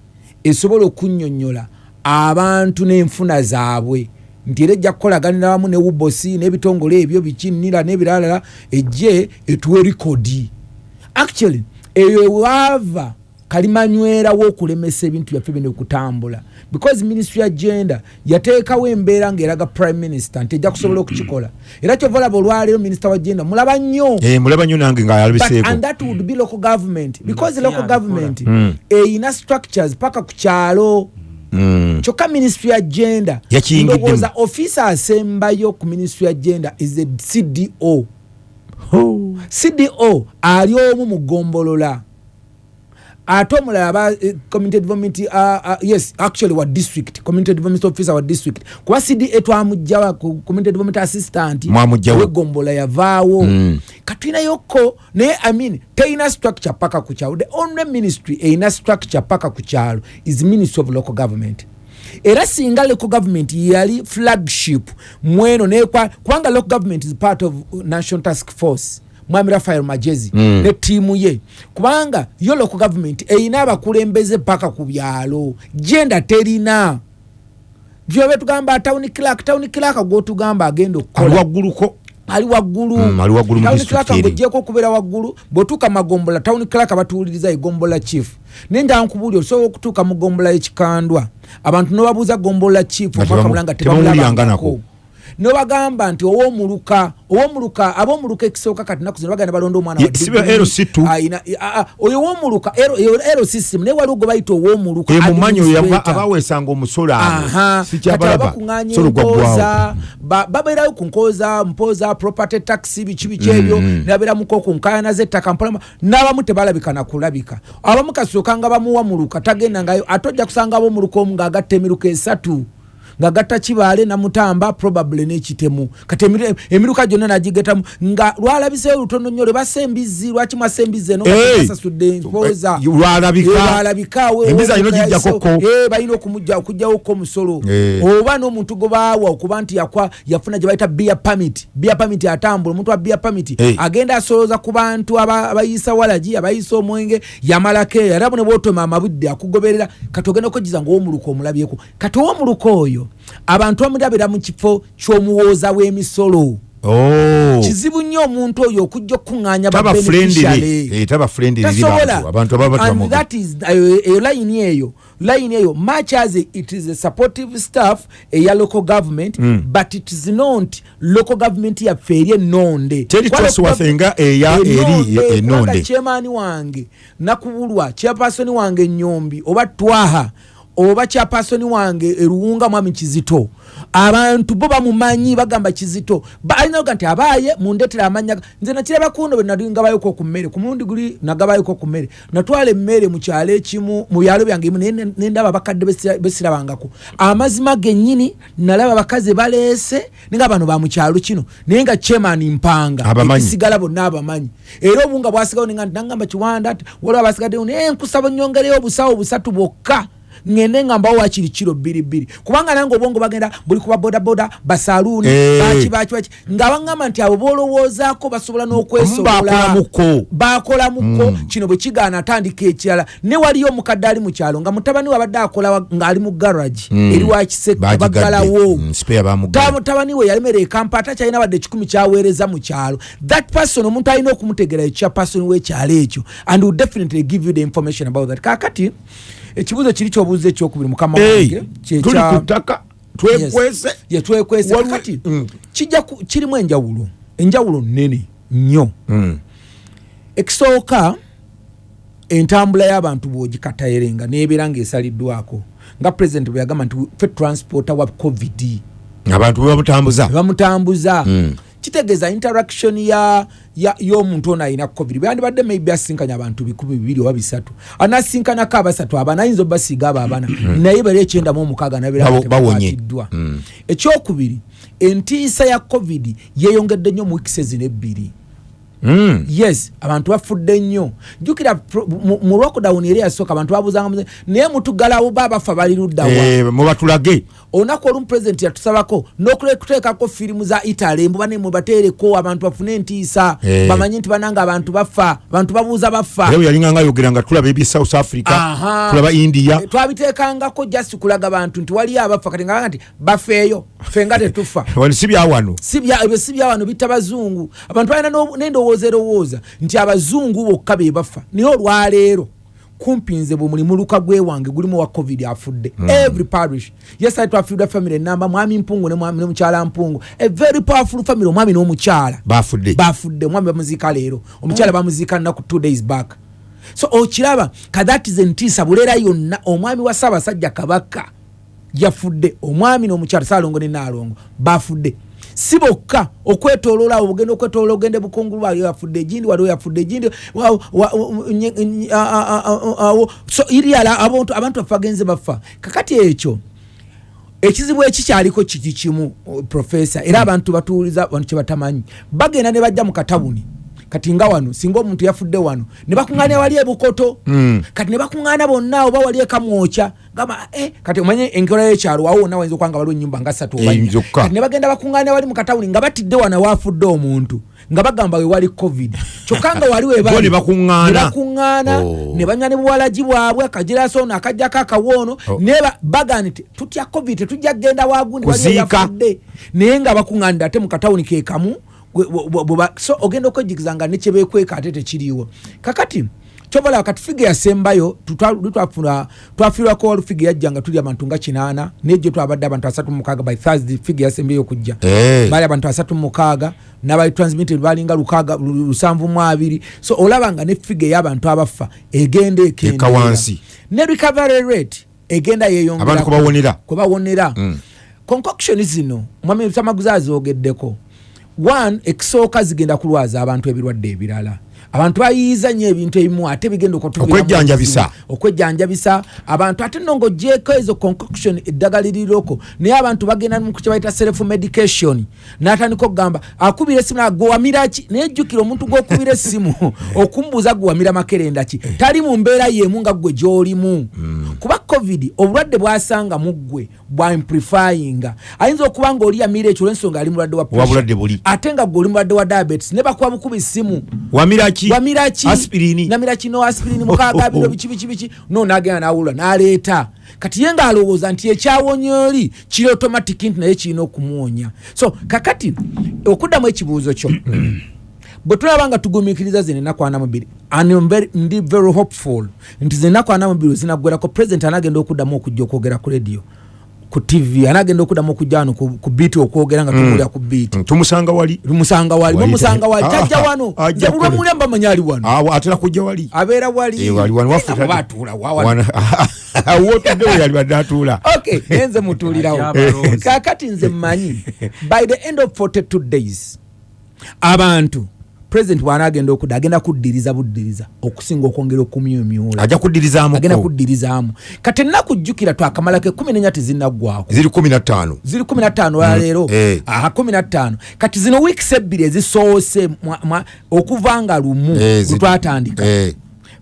esobola okunnyonnyola abantu n'enfuna zaabwe nti era ejja kukolaganira wamu ne wubosi n'ebitongole ebyo bikinnira n'ebiralala ejje etuwe rikodi actually eyo ewaava kalimanywera w'okulemesa ebintu byaffe bino okutambula because ministry ya gender yateekawo embeera ng'eraga prime minister nti ejja kusobola okukikola. Era kyova olaba olwaleero minisita wa gender mulaba nnyo. Eh, mulaba nnyo nange But, ng'ayalabiseeko and that would be local government. Because local Yeah, government eyina structures paka ku kyalo. Mm. Kyokka ministry ya gender Yakiyingiddemu. ndowooza ofisa asembayo ku ministry ya gender is a cdo cdo ali omu mu gombolola. Ate omulala aba eh, community development uh, uh, yes actually wa district community development officer wa district. Kuba cda twamugjawa ku community development assistant wegombola yavaawo. Mm. katuyinayokko naye i mean teyina structure paka ku kyalo the only ministry eyina structure paka ku kyalo is ministry of local government era singa local government yali flagship mweno nekwa kubanga local government is part of national task force mwami rafael majezi Mm. ne tiimu ye. Kubanga yo local government eyina abakulembeze paka ku byalo genda terina. Gyobe tugamba town clerk town clerk gwotugamba agenda okukola. Wagguluko ali waggulu. Mm, ali waggulu mu district clerk eri. ng'ogyeko okubeera waggulu bw'otuuka magombola town clerk batuwuliriza egombola chief. Naye njala nkubuulira osobola okutuuka mu gombola y'ekikandwa abantu nobabuuza gombola chief omwaka tebamu- mulanga tebamulabangako nobagamba nti owomuluka owomuluka ab'omuluka ekisooka kati naku zino bagenda balonda omwana Ye, wa si be degree. LC2. Ayina- ah, oyo owomuluka ero system naye waliwo gwe bayita owomuluka mumanyi abaweesanga omusolo Aha, abo kati sikyabalaba abakuŋŋaanya solo gwaggwawo embooza ba- babeerayo ku nkooza mpooza property tax biki biki ebyo Mm. nabeeramuko ku nkaayana z'ettaka mpola n'abamu tebalabika nakulabika abamu kasooka nga bamuwamuluka tagenda ngayo ate ojja kusanga ab'omuluka omu ng'agatta emiruka esatu ng'agatta kibaale namutamba probably n'ekitemu. Kati emiruka gyonna nagigetamu. Nga lwalabiseyo lutono nnyo lwe basa embizzi lwaki mwasa embizzi eno? Hey! basasudde empooza. Lwalabika. Lwalabika we- Embizzi alina we- ogiggyakoko. Eh, balina okuggyawoko omusolo. Eh. oba n'omuntu gwe baawa okuba nti yafuna gye bayita bia pamit bia pamit atambula omuntu wa bia pamit agenda asolooza ku bantu aba- abayisa walagi abayisa omwenge yamalako eyo era bune bwotoma amabudde akugoberera. Kati ogenda okwejiza ngaowomuluka omulabyeko. Kati owomuluka oyo abantu bamulabira mu kifo ky'omuwooza w'emisolo. Oh. kizibu nnyo omuntu oyo okujja okukuŋŋaanya eh, taba friendly eri tasobola. bantu abantu ababa and batamuga that is eyo line eyo much as it is a supportive staff eya local government Mm. but it is not local government yaffe eri ennonde. Teri Kwa Trustworth local- nga eya eri Ennonde, chairman wange nakubulwa chairperson wange nyombi oba twaha oba kyapasoni wange eruwunga mwami kizito. Abantu bo bamumanyi bagamba kizito. Balina oga nti abaaye mundetera amanya nze nakiraba kuno bwenalingabayoko ku mmere ku mulundi guli nagabayoko ku mmere. Natwala emmere mu kyalo ekimu mu byalo byange imu naye nendaba abakadde besira- besirabangako amazima gennyini nalaba abakazi baleese ninga bano bamukyalo kino naye nga chairman mpanga ekisigala bonna abamanyi. Era obunga bwasigawo ninga nti nangamba kiwanda ati waliwo abasigaddewo naye nkusaba nyongereyo obusawo busatu bwokka ngende nga mbawo wakiri kiro bbiri bbiri kubanga nange obwongo bagenda buli kuba bodaboda basaluuni Eh. baki baki baki. Nga baŋŋamba nti abo bolowoozaako basobola n'okwesobola. Bakolamuko. bakolamuko kino bwe kigaana atandika ekirala. Ne waliyo omukadde ali mu kyalo nga mutabani we abadde akola ng'ali mu garagi eri wakiseko Bagigadde. baggalawo. Mm, mutabani we yalemera ekampa ate akyalina wadde ekikumi kyaweereza mu kyalo. That person omuntu alina okumutegera ekya person w'ekyalo ekyo and will definitely give you the information about that. Kakati ekibuuzo kiri kyobuuza ekyokubiri mukama wange tuli kya- ku ttaka twekwese Yes. ye twekwese Waliwo- kakati Mm. kijja ku- kirimu enjawulo enjawulo nnene nnyo Mm. ekisooka entambula y'abantu bwogikatayerenga nebeera ngaesaliddwako nga pulezidenti bwe yagamba nti fe transporta wa covid abantu bebamutambuza bamutambuza Mm. Kitegeeza interaction ya ya- y'omuntu ono alina covid. Byandibadde maybe asinkanya abantu bikumi bibiri oba bisatu. Anasinkanako abasatu aba nayinza obasiiga abo abana. Naye bali ekyenda mu omukaaga bawonye. nabeerakwatiddwa ekyokubiri entiisa ya covid yeyongedde nnyo mu wikisi ezino ebbiri. Mm. yes abantu bafudde nnyo. Jjukira mu- lockdown eri yasooka abantu babuuzanga muze- naye mutugalawo ba bafa bali luddawa Eh, mubatulage olunaku olumu pulezidenti yatusabako n'okuteekako firimu za italy mbuba ne mubateereko abantu bafune entiisa Eh. bamanye nti bananga abantu bafa abantu babuuza bafa. Era bwe yalinga nga ayogera nga tulaba ebye south africa tulaba india. Eh, twabiteekangako just kulaga bantu nti waliyo abafa kati nga nti bafeeyo ffe nga tetufa. Si byawano ebyo si byawano bitta bazungu abantu balina n'endowooza erowooza nti abazungu bokka be bafa. Naye olwaleero kumpi nze bwe muli muluka gwewange gulimu wa covid afudde. Every parish. Yesali twafiirwa family. Enamba mwami mpungu ne mwami- ne mukyala mpungu. A very powerful family. Omwami n'omukyala bafudde. Bafudde. Omwami bamuziika leero. Omukyala bamuziika nnaku two days back. So okiraba kadhatize entiisa buleera yonna omwami wa ssaabasajja kabaka yafudde. Omwami n'omukyala saalongo ne naalongo bafudde si bokka okwetoloola awo bugenda okwetoloola ogende bukungulu waliwo yafudde egindi waliwo yafudde egindi awo so iryala abantu abantu baffe bagenze bafa. Kakati ekyo ekizibu ekikyaliko kiki kimu profesa era abantu batuuliza wano kyebatamanyi bagenda ne bajja mu katabuni. Kati nga wano singa omuntu yafudde wano ne bakuŋŋaana wali ebukoto. Mm. kati ne bakuŋŋaana bonna oba wali ekamwokya gamba eh, kati omanye enkola y'ekyalo wawo wonna wayinza okuba nga waliwo ennyumba nga ssatu kati ne bagenda bakuŋŋaana wali mu katawuni nga batidde wano waafudde omuntu nga bagamba we wali covid kyokka nga wali we Bo bali ne bakuŋŋaana. ne bakuŋŋaana Oh. ne banywa ne buwalagi bwabwe akajiraso ono akajjako akawoono Oh. naye ba- bagamba nti tutya covid tetujja kgenda wagundi wali Kuziika. yafudde naye nga bakuŋŋaanidde ate mu katawuni ke kamu so ogenda okwejigiza nga nekyebekweka ate tekiriiwo kakati kyobola kati figa yasembayo tutwa- twafuna twafiirwako wali figa yajja nga tuli abantu nga kinaana nejjo twabadde abantu asatu mu mukaaga by thursday figa yasembayo okujja Eh. baali abantu asatu mu mukaaga n'abali transmitted balinga lukaaga lu- lusanvu mu abiri so olaba nga ne figa ey'abantu abafa egenda Eka ekendeera wansi. ne recovery rate egenda yeyongera Abantu kwe bawonera. kwe bawonera Mm. concoction zino mwami tamaguzi azogeddeko one ekisooka zigenda kulwaza abantu ebirwadde ebirala abantu bayiyiza nnyo ebintu ebimu ate bigenda okutuviramu Okwejjanjabisa. abantu ate nno ng'ogyeko ezo concoction eddagala liriroko naye abantu bagenda mu kye bayita self medication. N'atandika okugamba akubira essimu naga gwewamira ki? Naye jjukira omuntu gw'okubira essimu okumubuuza gwewamira makerenda ki? Tali mu mbeera y'emu nga ggwe gy'olimu. Kuba covid obulwadde bwasanga mu ggwe bwa amplifyinga. Ayinza okuba ngaoli yamira ekyo olw'ensonga ali mulwadde wa ate nga ggwe oli mulwadde wa diabetes ne bakuba bukuba essimu. Wamiraki wamiraki aspirini. Namira kino aspirini. Mukaaga bino biki biki biki no nagenda nawulwa naleeta. Kati ye ngaalowooza nti ekyawonya oli kiri automatic nti naye kirina okumuwonya. So kakati okuddamu ekibuuzo kyo bwe tulaba nga tugumiikiriza zino enaku ana mubiri and I'm very- ndi very hopeful nti zino enaku ana mubiri zinaggwerako president anagenda okuddamu okujja okwogera ku radio ku tv anagenda okuddamu okujja wano ku biiti okwogera nga tumuwulira ku biiti tumusanga wali? Lumusanga wali bamusanga wali. tajja Ah, wano. ajja nze kule. bulwamulya mbamanyi ali wano. Awo atera kujja wali? Abeera wali. Eh, atuula wa wano. Wana- awotudde we yali badde atuula okay nenze mutuulirawo kakati nze mmanyi by the end of 42 days abantu president bw'anaagenda okudda agenda kuddiriza buddiriza okusinga okwongera okumyumyula. Ajja kuddirizaamu agenda kuddirizaamu kati ennaku twakamalako ekumi nenya tezinaggwako ziri kumi na ttaano. Ziri 15 waleero eh. aha 15 kati zino weeks ebbiri ezisoose okuva nga lumu Eh, lwetwatandika Eh,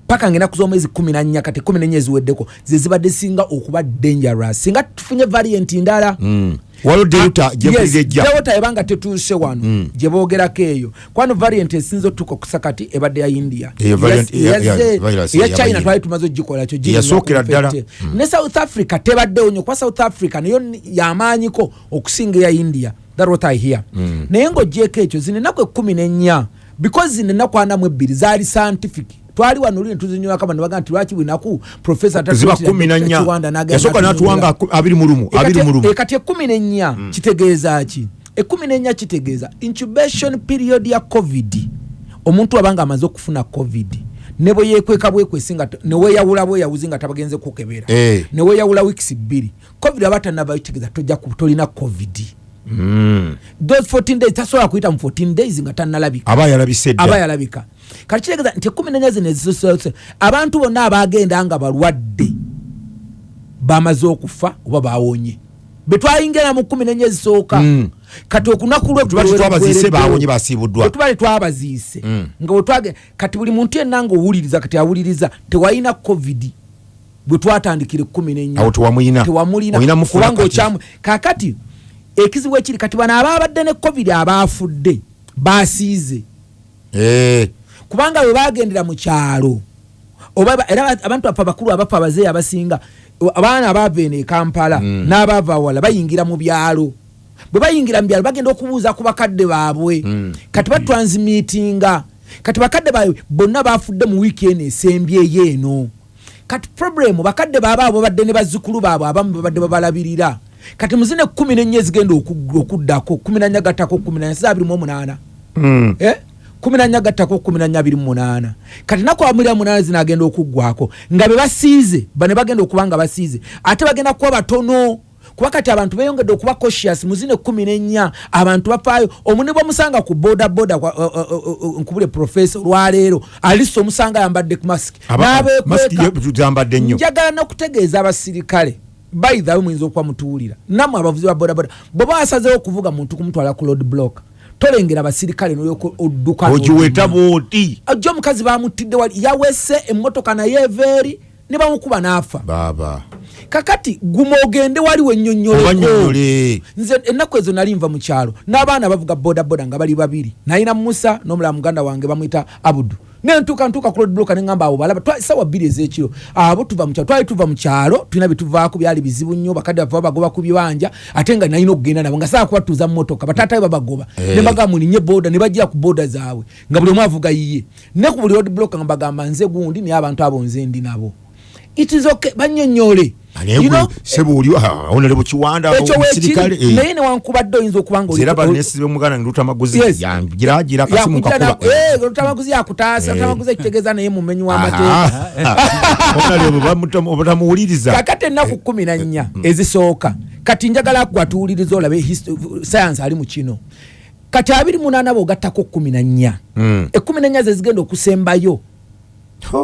paka ngenaku z'omwezi kumi nanya kati kumi nenya eziweddeko ze zibadde singa okuba dangerous singa tufunye variant ndala mm. Waliwo delta gyempulira ejja delta ebanga tetuuse wano gye boogerako eyo. Kwano variant esinza otuuka okusa kati ebadde ya india. Eyo variant Yes, eya- eya- yazze- virus eya eya china twali tumaze ogikolakyo Eyasookera ddala. ne south africa tebaddewo nyo kuba south africa nayo ni- yamaanyiko okusinga eya india. That what i hear. Naye ng'ogyeko ekyo zino ennaku ekumi n'ennya because zino ennaku ana mu ebbiri zaali scientific twali wano luli netuzinywako abantu baga nti lwaki bwenaku profesa ziba kumi na nnya. Yasooka n'atuwanga abiri mu lumu abiri mu lumu. kati ekumi n'ennya kitegeeza ki? Ekumi n'ennya kitegeeza. Incubation period ya covid. Omuntu abanga amaze okufuna covid. Ne bwe yeekweka bwekwesi nga t- ne weeyawula bweyawuzi nga tabagenze kukebera. Eh. ne weeyawula weeks bbiri. Covid aba tanaba kitegeeza tolina covid. Mm. Those 14 days tasobola kuyita mu 14 days nga tannalabika. Aba yalabika. Kati kitegeeza nti ekumi nenya zino ezisose abantu bonna abagenda nga balwadde bamaze okufa oba bawonye betwayingira mu kumi nenya ezisooka Mm. kati okunaku lwe Tuba tetwabaziise bawonye basiibuddwa bwetubale twabaziise Mm. nga bwetwage kati buli muntu yenna nga owuliriza kati awuliriza tewalina covid bwe twatandikira ekumi nenya tewamulina. Kakati ekizibu ekiri kati bano ababadde ne covid abaafudde basiize Eh, kubanga bwe bagendera mu kyalo era ba- abantu bafe abakulu abafa abazeeyi abasinga abaana abaava eno e kampala Mm. n'abaava wala bayingira mu byalo. Bwe bayingira mu byalo bagenda okubuuza ku bakadde baabwe. Mm. kati batransmitinga kati bakadde baabwe bonna bafudde mu wiiki eno esembyeyo eno kati problemu bakadde baabwe abo babadde ne bazzukulu baabwe abamu babadde babalabirira kati muzine kumi nennya ezigenda oku- okuddako kumi nanya gattako kumi nanya saa abiri mu omunaana. Mm. Eh? kumi nanya gattako kumi nanya abiri mu munaana kati naku abiri mu munaana zino agenda okuggwako nga be basiize bane bagenda okuba nga basiize ate bagenda kuba batono. Kuba kati abantu beyongedde okuba cautious mu zino ekkumi n'ennya abantu bafaayo. Omuni bwomusanga ku boda kwa- o- o- o- nkubule profesa olwaleero alisa omusanga ayambadde masiki Aba- masiki n'abeekweka ye- zambadde nnyo. Njagala nokutegeeza abasirikale baithawe muyinza okuba mutuwulira. Nammwe abavuzi ba bodaboda bweba wasazeho okuvuga muntu kumutwala ku road block tolengera abasirikale nolyoka odduka ogiweta bwoti. Baba kakati guma ogende waliwo ennyonnyoleko obanyonyole nze ennaku ezo nali nva mu kyalo n'abaana bavuga bodaboda nga bali babiri nalina musa n'omulala muganda wange bamwita abudu nentuuka ntuuka ku lodbloka neŋamba abo balaba sawa bbiri ez'ekiro abo tuva mu kyalo twali tuva mu kyalo tulina byetuvaako byali bizibu nnyo bakadde bava bagoba ku bibanja ate nga nalina okugenda nabo nga saa kubatuuza mu motoka bataatawe babagoba Eh. ne bagamba mulinye boda ne bajjira ku boda zaabwe nga buli omu avuga yiye. Ne ku buli lodbloka nga bagamba nze gundi naye abantu abo nze ndi nabo. It is okay bannyonnyole Omusirikale wekiri naye newankubadde oyinza okuba nga oli- era banesibe muganda ngiruta maguzi Yes. yangiragira akasimu Yakujja na- kakuba eh, lutamaguzi yakutaasa Eh. ekitegeeza naye mumenyi w'amateeka kakati ennaku kumi na nnya ezisooka kati njagala gwatuwuliriza olabe science ali mu kino. Kati abiri munaana bogattako kumi na nnya. Mm. ekumi na nnya ze zigenda okusembayo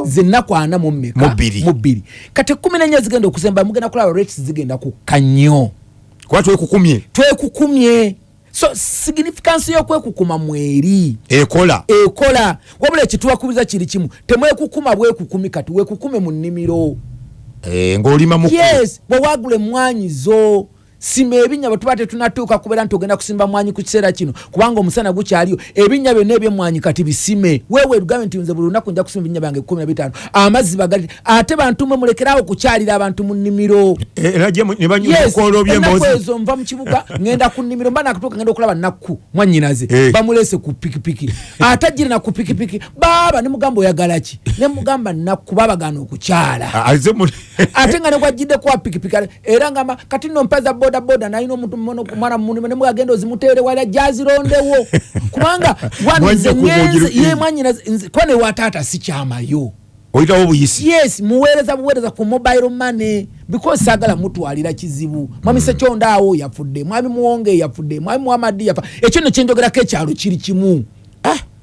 zennaku ana mu mmeka? Mu bbiri. mu bbiri. Kati ekumi na nnya zigenda okusembayo mugenda kulaba rates zigenda kukka nnyo kuba twekukumye. Twekukumye. So significansi y'okwekukuma mweri. Ekola. Ekola. Wabula ekitubakubiza kiri kimu. Temwekukuma bwekukumi kati wekukume mu nnimiro. Eh, ng'olima mu yes bwewagula emwanyi zo sima ebinnya bwe tuba tetunatuuka kubeera nti ogenda kusimba mwanyi ku kiseera kino kubanga omusana gukyaliyo ebinnya byonna ebyemwanyi kati bisime. Wewe lugambe nti nze buli lunaku nja kusimba ebinnya byange kumi na bitaano. Amazzi bagali ate bantu mwe mulekerawo kukyalira abantu mu nnimiro. Ne ennaku byembozi ezo nva mu kibuga ngenda ku nnimiro mba nakutuuka ngenda okulaba nakku mwanyinaze Eh. bamulese ku pikipiki. Ate ajire na ku pikipiki baaba ne mugamba oyagala ki? Ne mugamba nakku babagaana okukyala. Ate nga negwajjidde kuwa pikipiki era ngamba kati nno boda boda nalina omuntu mwana munimo ne mugagenda ozimuteere wala gyazirondewo kubanga Mwajja kuba wanze ogira- ye mwanyina kuba ne wataata sikyamayo. Oyitawo obuyisi? Yes muweereza buweereza ku mobile money because sagala mutwalira kizibu. Mwami sekyondaawo yafudde mwami muwonge yafudde mwami muhamadi yafa. Ekyo no kyenjogerako ekyalo kiri kimu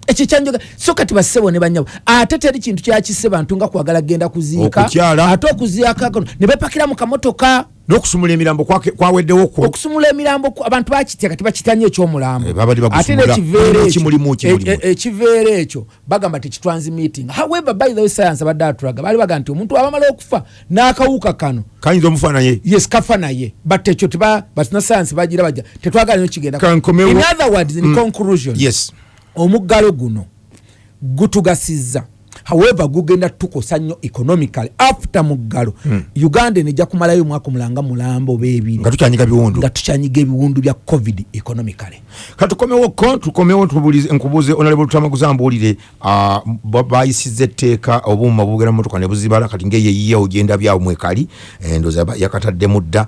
ekyo kyanjogera so kati bassebo ne banyabo ate teri kintu kyakisse bantu nga kwagala genda kuziika ate okuziika ne bepakira mu kamotoka. N'okusumula emirambo kwaweddewo kwo? Okusumula emirambo abantu bakitya kati bakitanye ekyomulambo. Eh, ate nekiveera ekyo- e- e- ekyo? Bagamba tekitransimeeting however by the way science abadde atulaga baali baga nti omuntu abamala okufa n'akawuka kano. Kayinza omufaanaye yes kafa naye but ekyo teba batina science bagira baja tetwagala nyo kigenda in other words in Mm. conclusion. Yes omuggalo guno gutugasizza. However gugenda tukosa nnyo economically after muggalo Mm. uganda nejja kumalayo omwaka omulanga mulambo beebiri nga tukyanyiga biwundu nga tukyanyiga ebiwundu bya covid economically. Katukomewo ko tukomewo nkubuuze onalebo tutamaguza mbuulire ba- bayisiza etteeka obuuma bugera mumotoka ne buzibala kati ngaeyeyiya ogenda byawo mwekali eh, ndooza ba- yakataddemu dda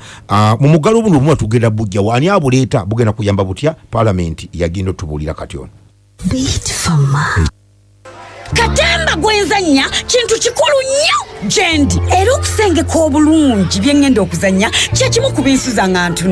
mu muggalo obuno obuma tugenda bujja waani abuleeta? Bugenda kuyamba butya? Paalamenti yagenda otubuulira kati ono katemba gwenzanya kintu kikulu nnyo gyendi era okusengeka obulungi bye ŋŋenda okuzanya kyekimu ku binsuza nga ntuna